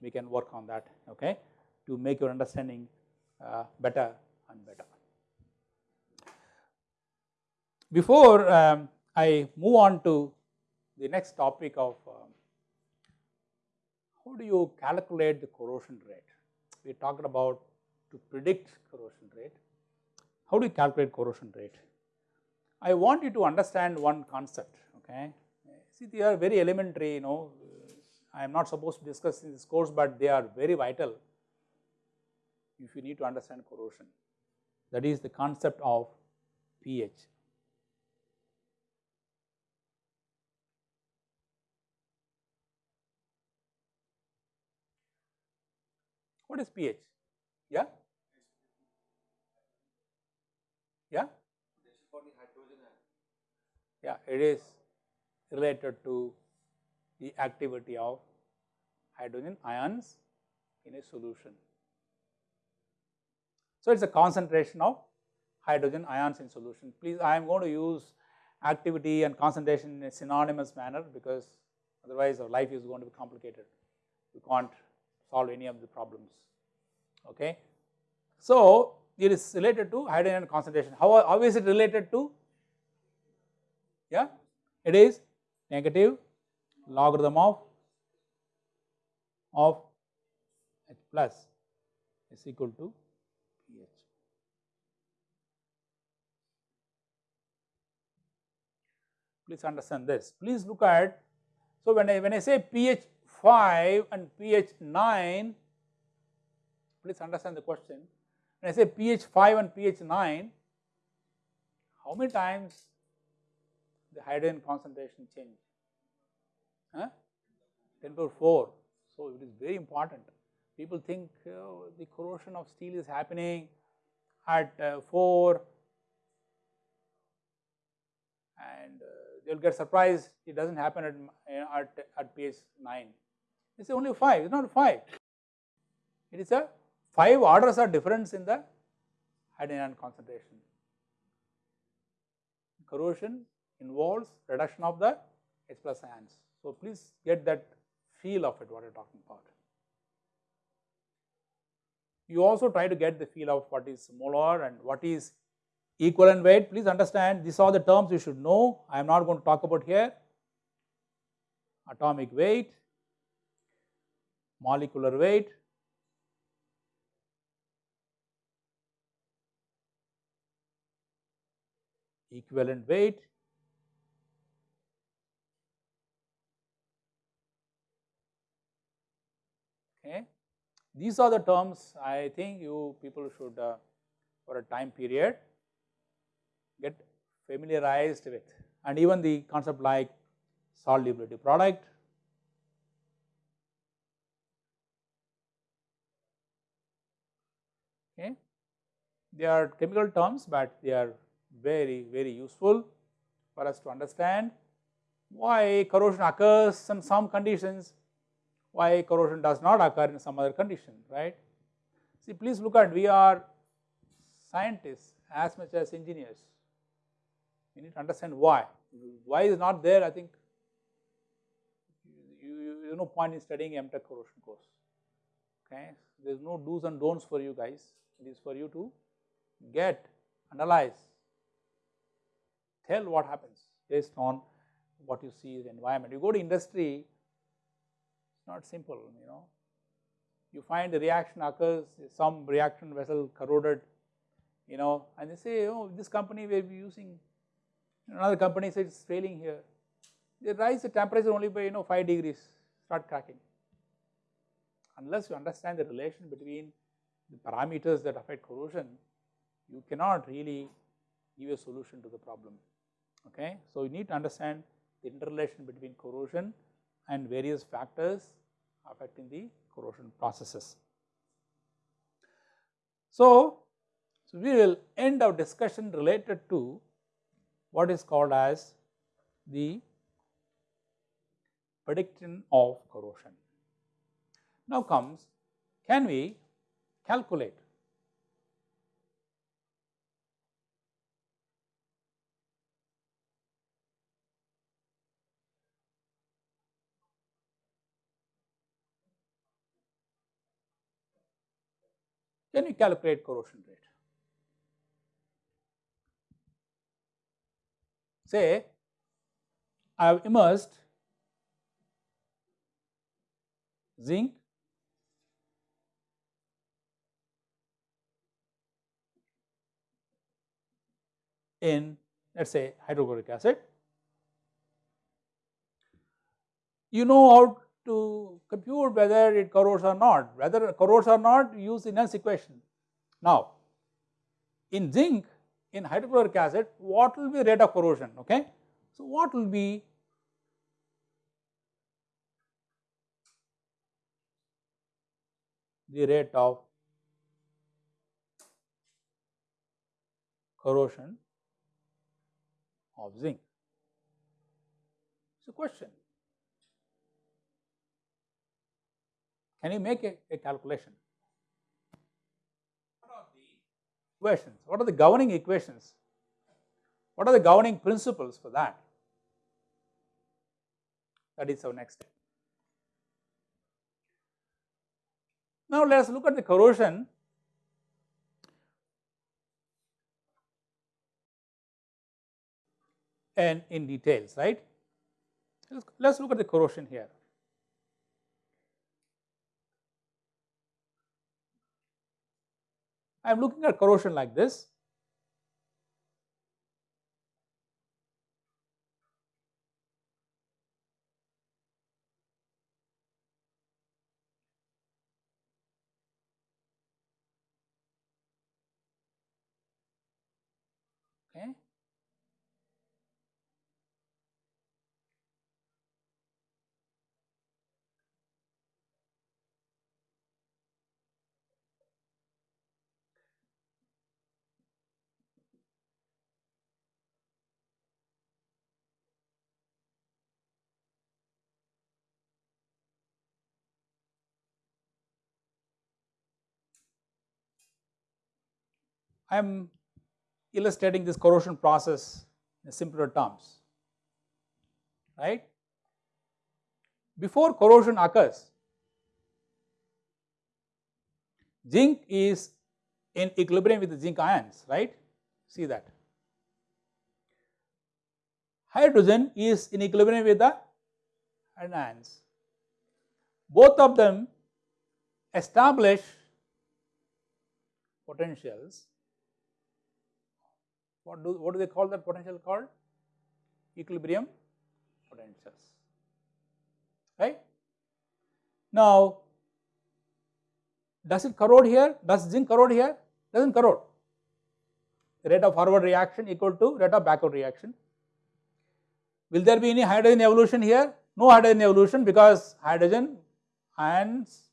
Speaker 1: we can work on that, okay, to make your understanding uh, better and better. Before um, I move on to the next topic of um, how do you calculate the corrosion rate? We talked about to predict corrosion rate. How do you calculate corrosion rate? I want you to understand one concept, okay. See, they are very elementary, you know, I am not supposed to discuss in this course, but they are very vital if you need to understand corrosion. That is the concept of pH. What is pH? Yeah? Yeah? Yeah, it is related to the activity of hydrogen ions in a solution. So, it is a concentration of hydrogen ions in solution. Please, I am going to use activity and concentration in a synonymous manner because otherwise our life is going to be complicated. We can't solve any of the problems. Okay. So, it is related to hydrogen concentration. How, how is it related to? Yeah, it is negative logarithm of of H plus is equal to pH. Please understand this. Please look at, so when I, when I say pH 5 and pH 9, please understand the question. When I say pH 5 and pH 9, how many times the hydrogen concentration change? Huh? 10 power 4. So, it is very important. People think uh, the corrosion of steel is happening at uh, 4 and uh, they will get surprised it does not happen at, at, at pH 9. It is only 5, it is not 5. It is a 5 orders are difference in the hydrogen concentration. Corrosion involves reduction of the H plus ions. So, please get that feel of it what I am talking about. you also try to get the feel of what is molar and what is equivalent weight. Please understand these are the terms you should know. I am not going to talk about here. Atomic weight, molecular weight, equivalent weight, okay. These are the terms I think you people should uh, for a time period get familiarized with and even the concept like solubility product, okay. They are chemical terms, but they are very very useful for us to understand why corrosion occurs in some conditions, why corrosion does not occur in some other condition, right. See please look at we are scientists as much as engineers, we need to understand why, why is not there I think you, you, you no point in studying MTech corrosion course, okay. There is no do's and don'ts for you guys, it is for you to get, analyze, tell what happens based on what you see in the environment. You go to industry, not simple, you know. You find the reaction occurs, some reaction vessel corroded, you know, and they say, oh, this company will be using, another company says it's failing here. They rise the temperature only by, you know, 5 degrees, start cracking. Unless you understand the relation between the parameters that affect corrosion, you cannot really give a solution to the problem okay. So, you need to understand the interrelation between corrosion and various factors affecting the corrosion processes. So, so we will end our discussion related to what is called as the prediction of corrosion. Now comes, can we calculate Can you calculate corrosion rate? Say, I have immersed zinc in let us say hydrochloric acid. You know how to compute whether it corrodes or not, whether it corrodes or not use the Nernst equation. Now, in zinc in hydrochloric acid what will be rate of corrosion okay. So, what will be the rate of corrosion of zinc? A question. Can you make a, a calculation? What are the equations? What are the governing equations? What are the governing principles for that? That is our next step. Now let us look at the corrosion and in details, right. Let us look at the corrosion here. I am looking at corrosion like this. Okay. I am illustrating this corrosion process in simpler terms, right. Before corrosion occurs, zinc is in equilibrium with the zinc ions, right? See that. Hydrogen is in equilibrium with the ions. Both of them establish potentials. What do, what do they call that potential called? Equilibrium potentials, right. Now, does it corrode here? Does zinc corrode here? Does not corrode. Rate of forward reaction equal to rate of backward reaction. Will there be any hydrogen evolution here? No hydrogen evolution because hydrogen ions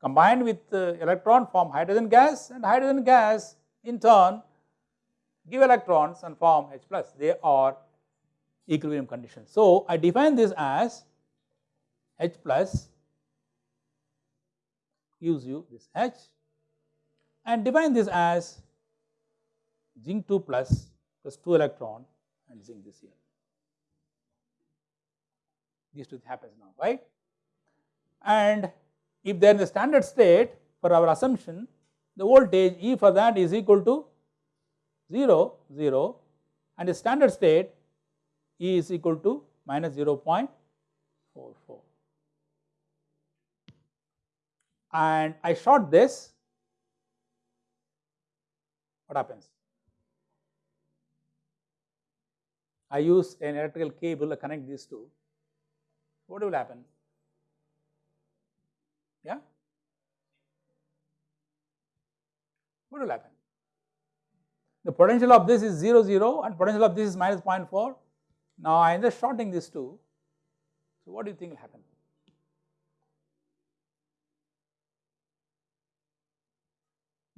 Speaker 1: combined with uh, electron form hydrogen gas and hydrogen gas in turn give electrons and form H plus. They are equilibrium conditions. So, I define this as H plus use you this H and define this as zinc 2 plus plus 2 electron and zinc this here. These two happens now, right? And if they are in the standard state for our assumption, the voltage E for that is equal to 0, 0 and the standard state E is equal to minus 0.44 and I short this, what happens? I use an electrical cable to connect these two, what will happen? Yeah? What will happen? The potential of this is 0, 0 and potential of this is minus 0.4. Now I am just shorting these two. So what do you think will happen?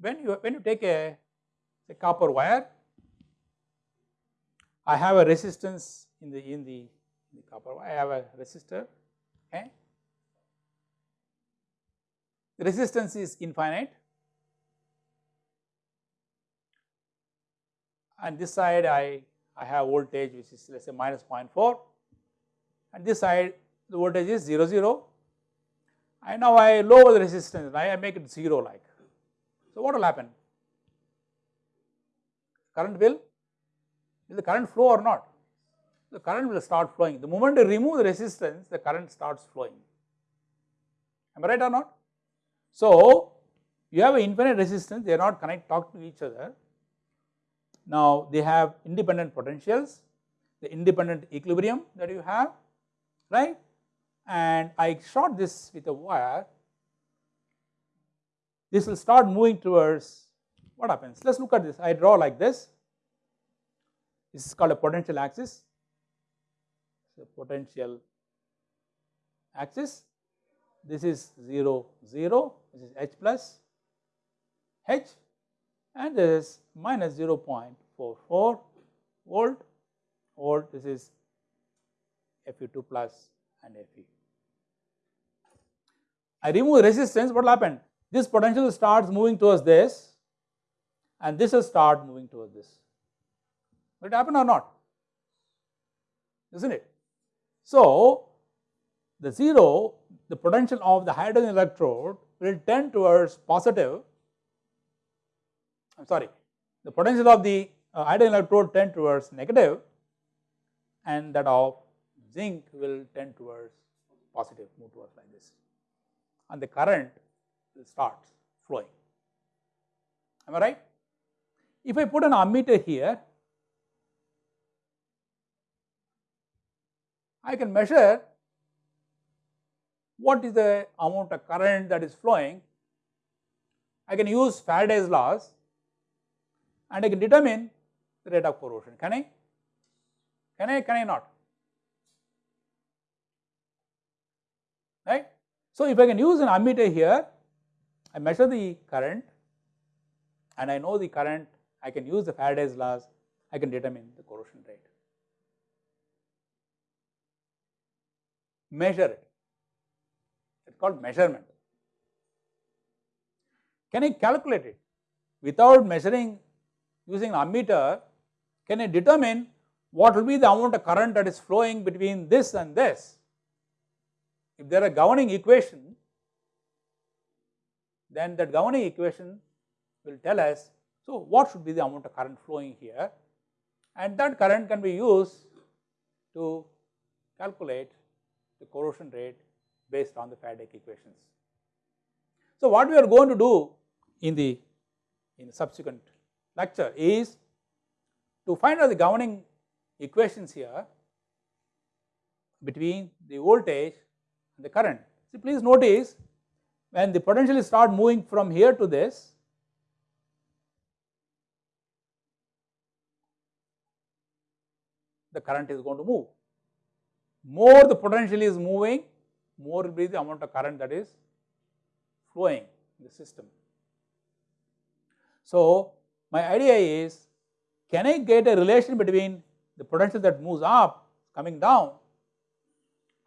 Speaker 1: when you when you take a, a copper wire, I have a resistance in the in the, in the copper wire. I have a resistor. Okay, the resistance is infinite, and this side I I have voltage which is let us say minus 0.4, and this side the voltage is 0 0. And now I lower the resistance, and I make it 0 like. So, what will happen? Current will, will the current flow or not? The current will start flowing. The moment you remove the resistance, the current starts flowing. Am I right or not? So, you have an infinite resistance, they are not connect talk to each other. Now, they have independent potentials, the independent equilibrium that you have, right? And I short this with a wire this will start moving towards what happens. Let us look at this. I draw like this. This is called a potential axis. So, potential axis. This is 0, 0, this is H plus H and this is minus 0.44 volt, volt, this is Fe2 plus and Fe. I remove resistance, what will happen? this potential starts moving towards this and this will start moving towards this. Will it happen or not? Isn't it? So, the 0, the potential of the hydrogen electrode will tend towards positive, I am sorry, the potential of the uh, hydrogen electrode tend towards negative and that of zinc will tend towards positive, move towards like this. And the current will start flowing. Am I right? If I put an ammeter here, I can measure what is the amount of current that is flowing. I can use Faraday's laws and I can determine the rate of corrosion. Can I? Can I? Can I not? Right? So, if I can use an ammeter here, I measure the current and I know the current, I can use the Faraday's laws, I can determine the corrosion rate. Measure it, it is called measurement. Can I calculate it? Without measuring using an ammeter, can I determine what will be the amount of current that is flowing between this and this? If there are governing equation, then that governing equation will tell us, so what should be the amount of current flowing here and that current can be used to calculate the corrosion rate based on the Faraday equations. So, what we are going to do in the in the subsequent lecture is to find out the governing equations here between the voltage and the current. See please notice when the potential start moving from here to this the current is going to move. More the potential is moving, more will be the amount of current that is flowing in the system. So, my idea is can I get a relation between the potential that moves up coming down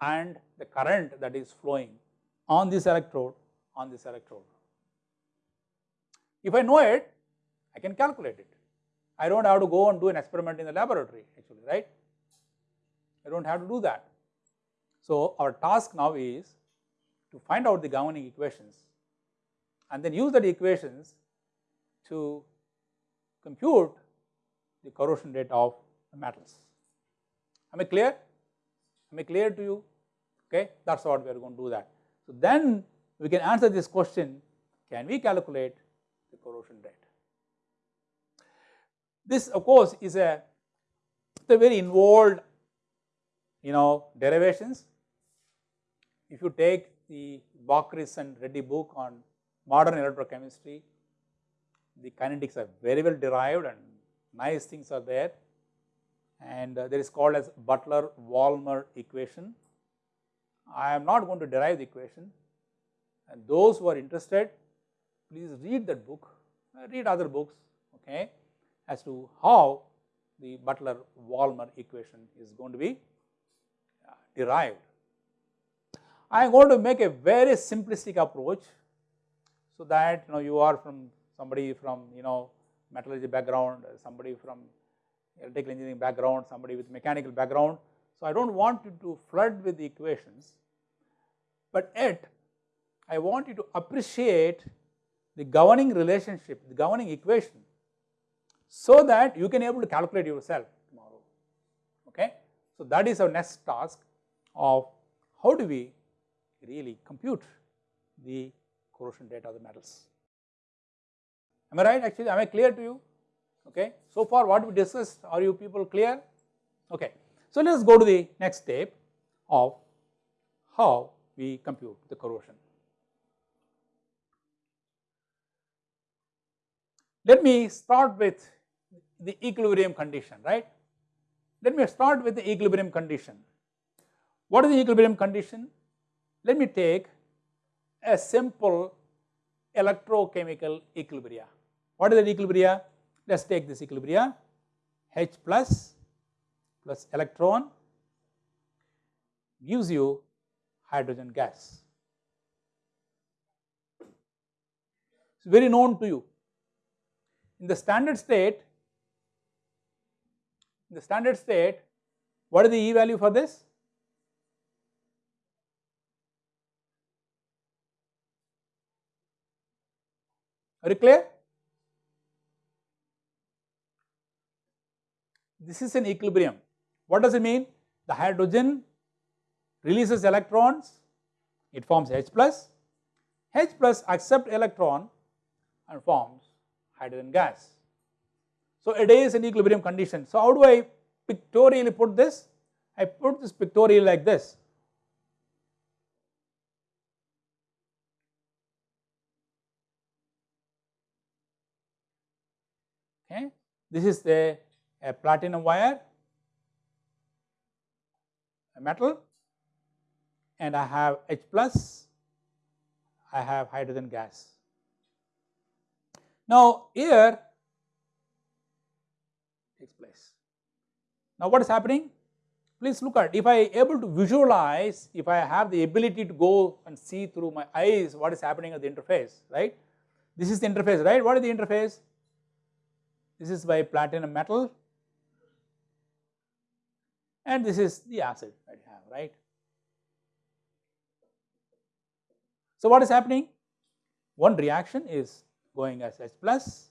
Speaker 1: and the current that is flowing on this electrode on this electrode. If I know it, I can calculate it. I do not have to go and do an experiment in the laboratory actually, right. I do not have to do that. So, our task now is to find out the governing equations and then use that equations to compute the corrosion rate of the metals. Am I clear? Am I clear to you? Okay, that is what we are going to do that. So, then we can answer this question, can we calculate the corrosion rate? This of course is a, a very involved you know derivations. If you take the Bockris and Reddy book on modern electrochemistry, the kinetics are very well derived and nice things are there and uh, there is called as Butler-Volmer equation. I am not going to derive the equation and those who are interested please read that book, uh, read other books okay, as to how the Butler-Volmer equation is going to be uh, derived. I am going to make a very simplistic approach so that you know you are from somebody from you know metallurgy background, somebody from electrical engineering background, somebody with mechanical background. So, I do not want you to flood with the equations, but yet I want you to appreciate the governing relationship, the governing equation so that you can able to calculate yourself tomorrow. Okay? So, that is our next task of how do we really compute the corrosion rate of the metals. Am I right actually, am I clear to you? Okay. So far what we discussed, are you people clear? Okay. So let us go to the next step of how we compute the corrosion. Let me start with the equilibrium condition, right. Let me start with the equilibrium condition. What is the equilibrium condition? Let me take a simple electrochemical equilibria. What is the equilibria? Let us take this equilibria H plus plus electron gives you hydrogen gas. It is very known to you. In the standard state, in the standard state, what is the E value for this? Are you clear? This is an equilibrium. What does it mean? The hydrogen releases electrons, it forms H plus, H plus accept electron and forms hydrogen gas. So, it is an equilibrium condition. So, how do I pictorially put this? I put this pictorially like this. Okay. This is the a platinum wire, a metal and I have H plus, I have hydrogen gas. Now here takes place. Now what is happening? Please look at if I able to visualize, if I have the ability to go and see through my eyes what is happening at the interface, right. This is the interface, right. What is the interface? This is by platinum metal and this is the acid that you have, right. So, what is happening? one reaction is going as H plus,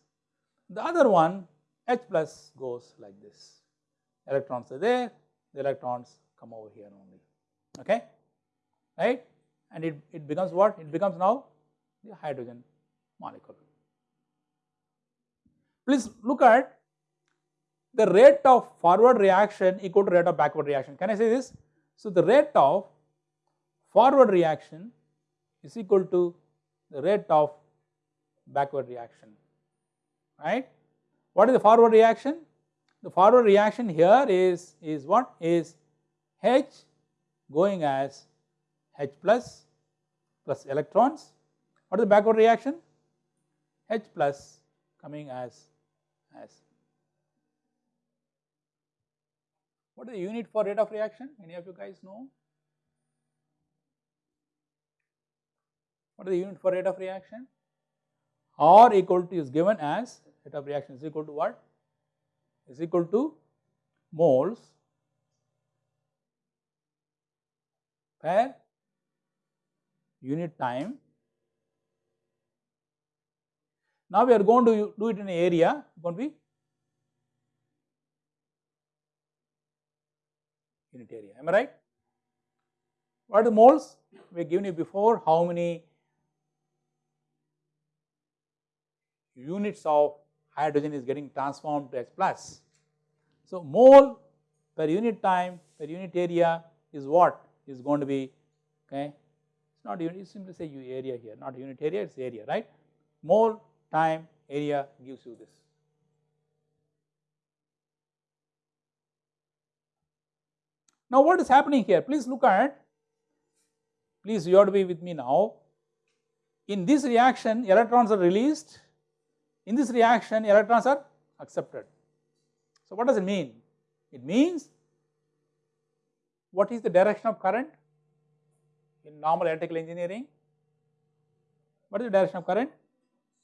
Speaker 1: the other one H plus goes like this. Electrons are there, the electrons come over here only, okay, right? And it, it becomes what? It becomes now the hydrogen molecule. Please look at the rate of forward reaction equal to rate of backward reaction. Can I say this? So, the rate of forward reaction is equal to the rate of backward reaction, right. What is the forward reaction? The forward reaction here is, is what is H going as H plus plus electrons. What is the backward reaction? H plus coming as, as. What is the unit for rate of reaction? Any of you guys know? What is the unit for rate of reaction? R equal to is given as rate of reaction is equal to what? Is equal to moles per unit time. Now we are going to do it in area, going to be area, am I right? What are the moles? We have given you before how many units of hydrogen is getting transformed to H plus. So, mole per unit time per unit area is what is going to be okay. It is not unit, you simply say you area here, not unit area, it is area, right. Mole time area gives you this. Now, what is happening here? Please look at, please you have to be with me now. In this reaction, electrons are released in this reaction electrons are accepted. So, what does it mean? It means what is the direction of current in normal electrical engineering? What is the direction of current?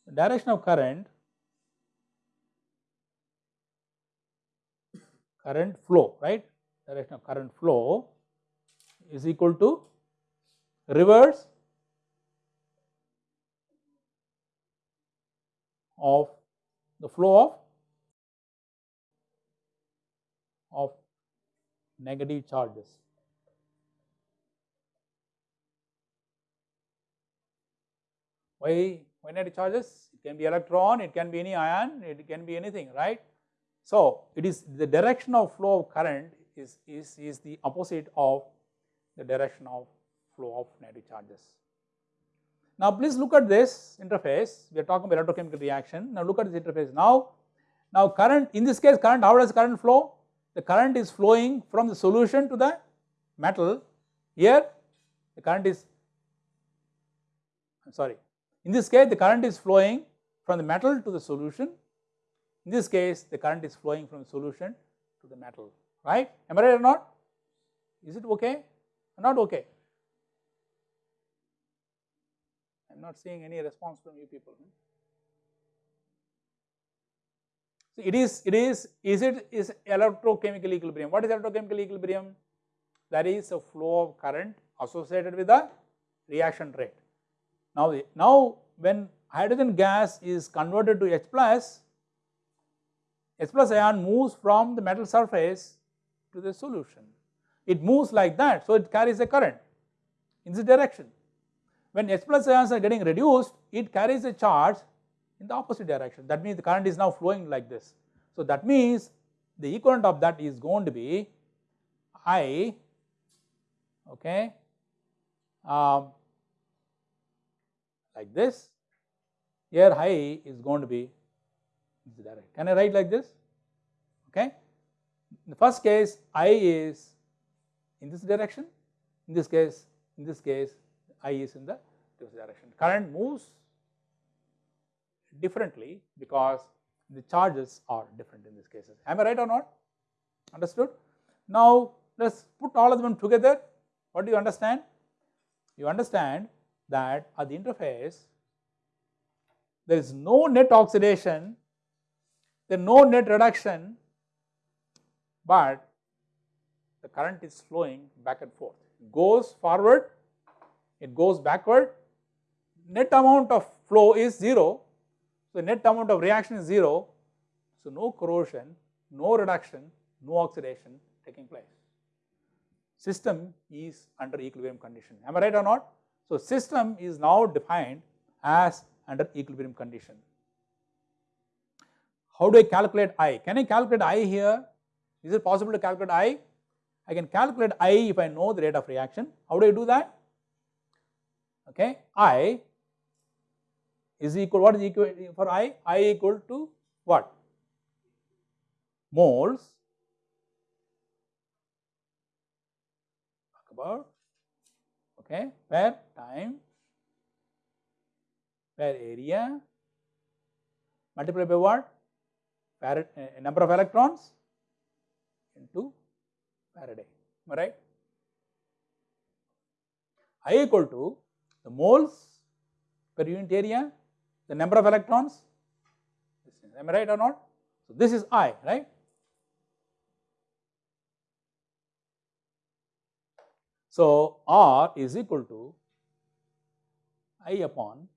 Speaker 1: The direction of current, current flow, right? Direction of current flow is equal to reverse of the flow of of negative charges. Why, why negative charges? It can be electron, it can be any ion, it can be anything, right? So, it is the direction of flow of current is, is, is the opposite of the direction of flow of negative charges. Now, please look at this interface. We are talking about electrochemical reaction. Now, look at this interface. Now, now current in this case current how does current flow? The current is flowing from the solution to the metal. Here the current is I am sorry. In this case the current is flowing from the metal to the solution. In this case the current is flowing from the solution to the metal, right? Am I right or not? Is it okay or not okay? I am not seeing any response from you people. So, it is, it is, is it is electrochemical equilibrium. What is electrochemical equilibrium? That is a flow of current associated with the reaction rate. Now, now when hydrogen gas is converted to H plus, H plus ion moves from the metal surface to the solution. It moves like that, so it carries a current in this direction. When H plus ions are getting reduced, it carries a charge in the opposite direction. That means the current is now flowing like this. So that means the equivalent of that is going to be I, okay, um, like this. Here I is going to be this direction. Can I write like this? In the first case, I is in this direction. In this case, in this case, I is in the this direction. Current moves differently because the charges are different in these cases. Am I right or not? Understood? Now, let us put all of them together. What do you understand? You understand that at the interface, there is no net oxidation, there is no net reduction, but the current is flowing back and forth. It goes forward, it goes backward, net amount of flow is 0, so net amount of reaction is 0, so no corrosion, no reduction, no oxidation taking place. System is under equilibrium condition, am I right or not? So system is now defined as under equilibrium condition. How do I calculate I? Can I calculate I here? Is it possible to calculate I? I can calculate I if I know the rate of reaction. How do I do that? Okay, I is equal, what is equal for I? I equal to what? Moles talk about okay per time per area multiplied by what? Uh, number of electrons into Faraday, right? I equal to the moles per unit area, the number of electrons, am I right or not? So, this is I, right? So, R is equal to I upon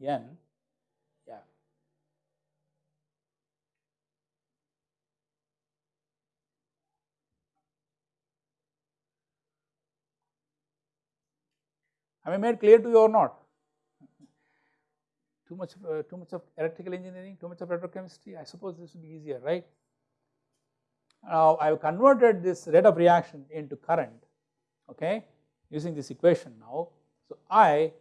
Speaker 1: N F. Am I made clear to you or not? Too much, uh, too much of electrical engineering, too much of electrochemistry. I suppose this will be easier, right? Now I have converted this rate of reaction into current, okay, using this equation now. So I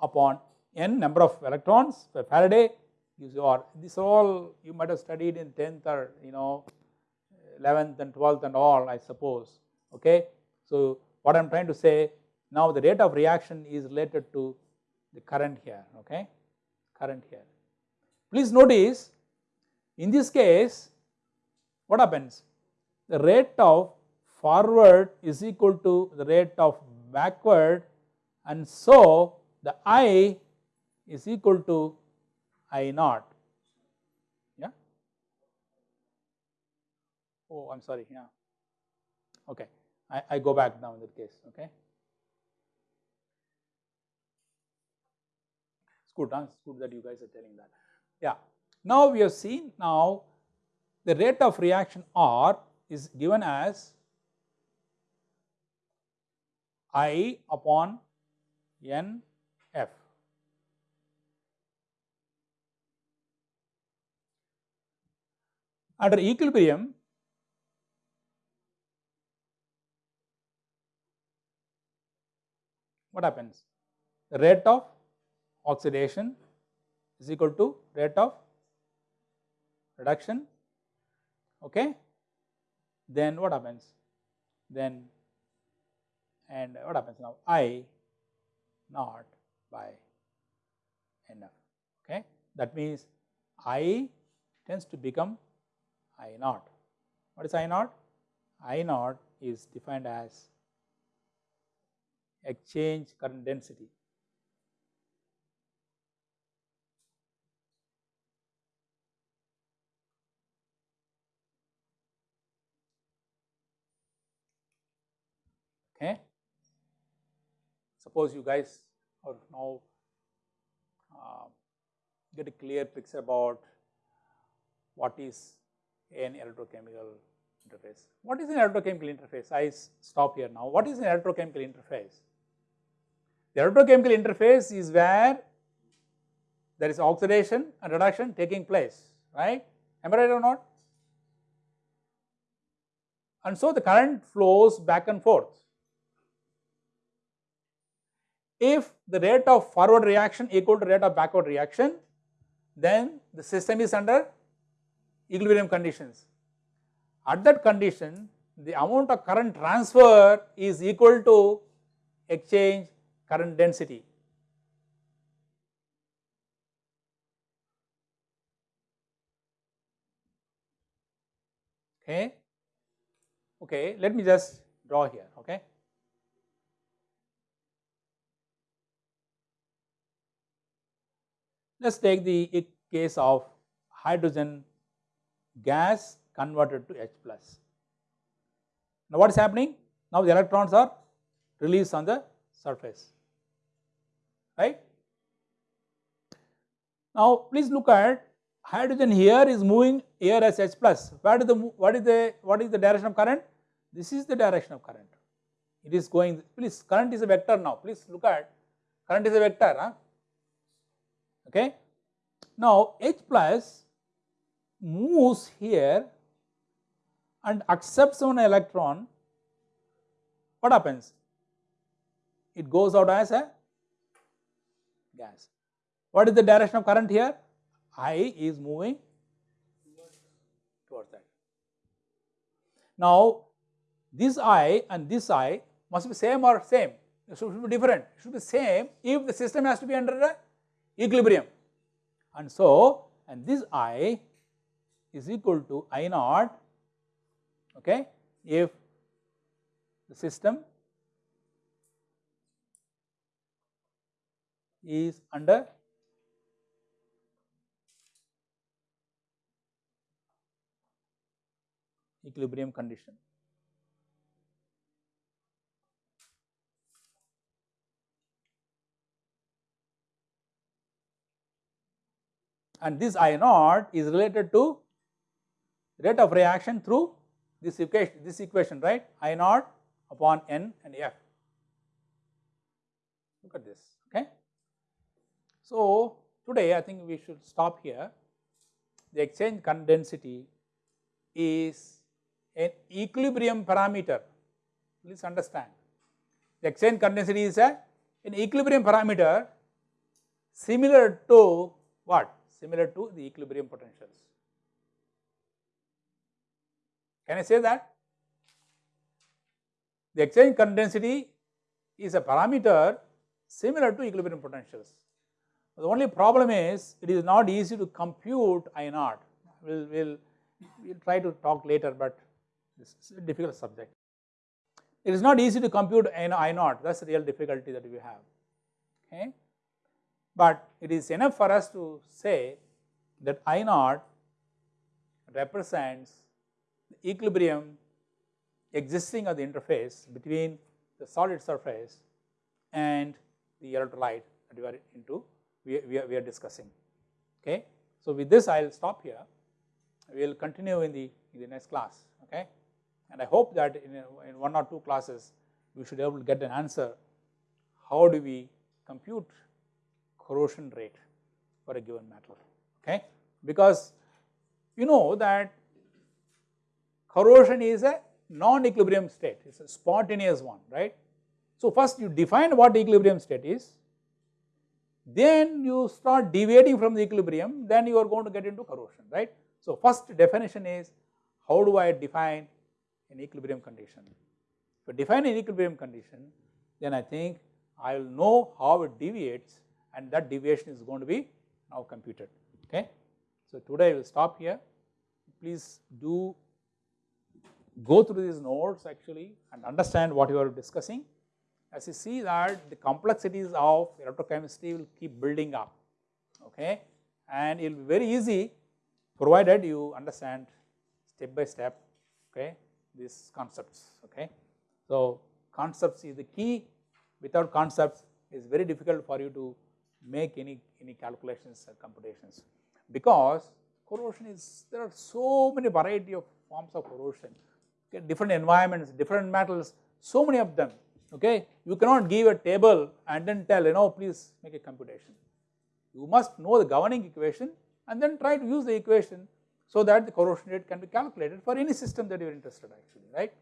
Speaker 1: upon n number of electrons per Faraday is your this all you might have studied in 10th or you know 11th and 12th and all I suppose okay. So what I am trying to say now the rate of reaction is related to the current here okay current here. Please notice in this case what happens the rate of forward is equal to the rate of backward and so the I is equal to I naught. Yeah. Oh, I am sorry. Yeah. Okay. I, I go back now in that case. Okay. Good. Huh? It's good that you guys are telling that. Yeah. Now we have seen now the rate of reaction R is given as I upon N F. Under equilibrium, what happens? The rate of oxidation is equal to rate of reduction, okay. Then what happens? Then and what happens now? I naught by NF, okay. That means I tends to become I naught. What is I naught? I naught is defined as exchange current density. Okay. Suppose you guys are now uh, get a clear picture about what is an electrochemical interface. What is an electrochemical interface? I stop here now. What is an electrochemical interface? The electrochemical interface is where there is oxidation and reduction taking place, right? Am I right or not? And so the current flows back and forth. If the rate of forward reaction equal to rate of backward reaction, then the system is under equilibrium conditions. At that condition, the amount of current transfer is equal to exchange current density. Okay. Okay, let me just draw here, okay. Let us take the case of hydrogen gas converted to H plus. Now what is happening? Now the electrons are released on the surface, right. Now please look at hydrogen here is moving here as H plus. What is the what is the what is the direction of current? This is the direction of current. It is going. Please, current is a vector now. Please look at current is a vector. Huh? Okay. Now H plus moves here and accepts one electron. What happens? It goes out as a gas. What is the direction of current here? I is moving towards that. Now, this I and this I must be same or same, it should be different, it should be same if the system has to be under a equilibrium. And so, and this I is equal to I naught, okay, if the system is under equilibrium condition. And this I naught is related to rate of reaction through this equation, this equation, right? I naught upon N and F. Look at this, okay? So, today I think we should stop here. The exchange current density is an equilibrium parameter, please understand. The exchange current density is a, an equilibrium parameter similar to what? Similar to the equilibrium potentials. Can I say that? The exchange current density is a parameter similar to equilibrium potentials. The only problem is it is not easy to compute I naught. We'll, we'll, we'll try to talk later, but this is a difficult subject. It is not easy to compute I naught, that is the real difficulty that we have. Okay? But it is enough for us to say that I naught represents the equilibrium existing at the interface between the solid surface and the electrolyte that we are into we, we, are, we are discussing. Okay. So, with this I will stop here, we will continue in the, in the next class. Okay. And I hope that in, a, in one or two classes we should be able to get an answer how do we compute corrosion rate for a given metal. Okay. Because you know that corrosion is a non-equilibrium state, it is a spontaneous one, right. So, first you define what equilibrium state is, then you start deviating from the equilibrium, then you are going to get into corrosion, right. So, first definition is how do I define an equilibrium condition. If I define an equilibrium condition, then I think I will know how it deviates and that deviation is going to be now computed. Okay. So, today I will stop here. Please do go through these notes actually and understand what you are discussing as you see that the complexities of electrochemistry will keep building up okay and it will be very easy provided you understand step by step okay these concepts okay. So, concepts is the key without concepts is very difficult for you to make any any calculations or computations because corrosion is there are so many variety of forms of corrosion okay, different environments different metals so many of them okay. You cannot give a table and then tell you know please make a computation. You must know the governing equation and then try to use the equation so that the corrosion rate can be calculated for any system that you are interested actually right.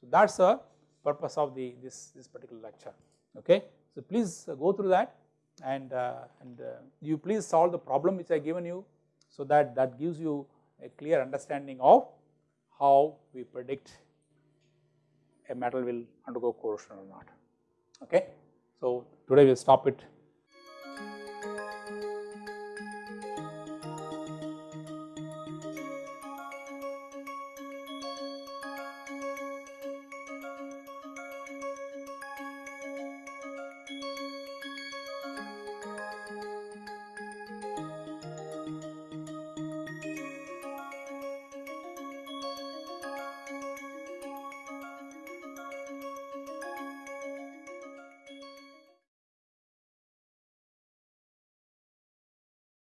Speaker 1: So that is the purpose of the this, this particular lecture okay. So please go through that and, uh, and uh, you please solve the problem which I given you so that that gives you a clear understanding of how we predict a metal will undergo corrosion or not. Okay. So, today we will stop it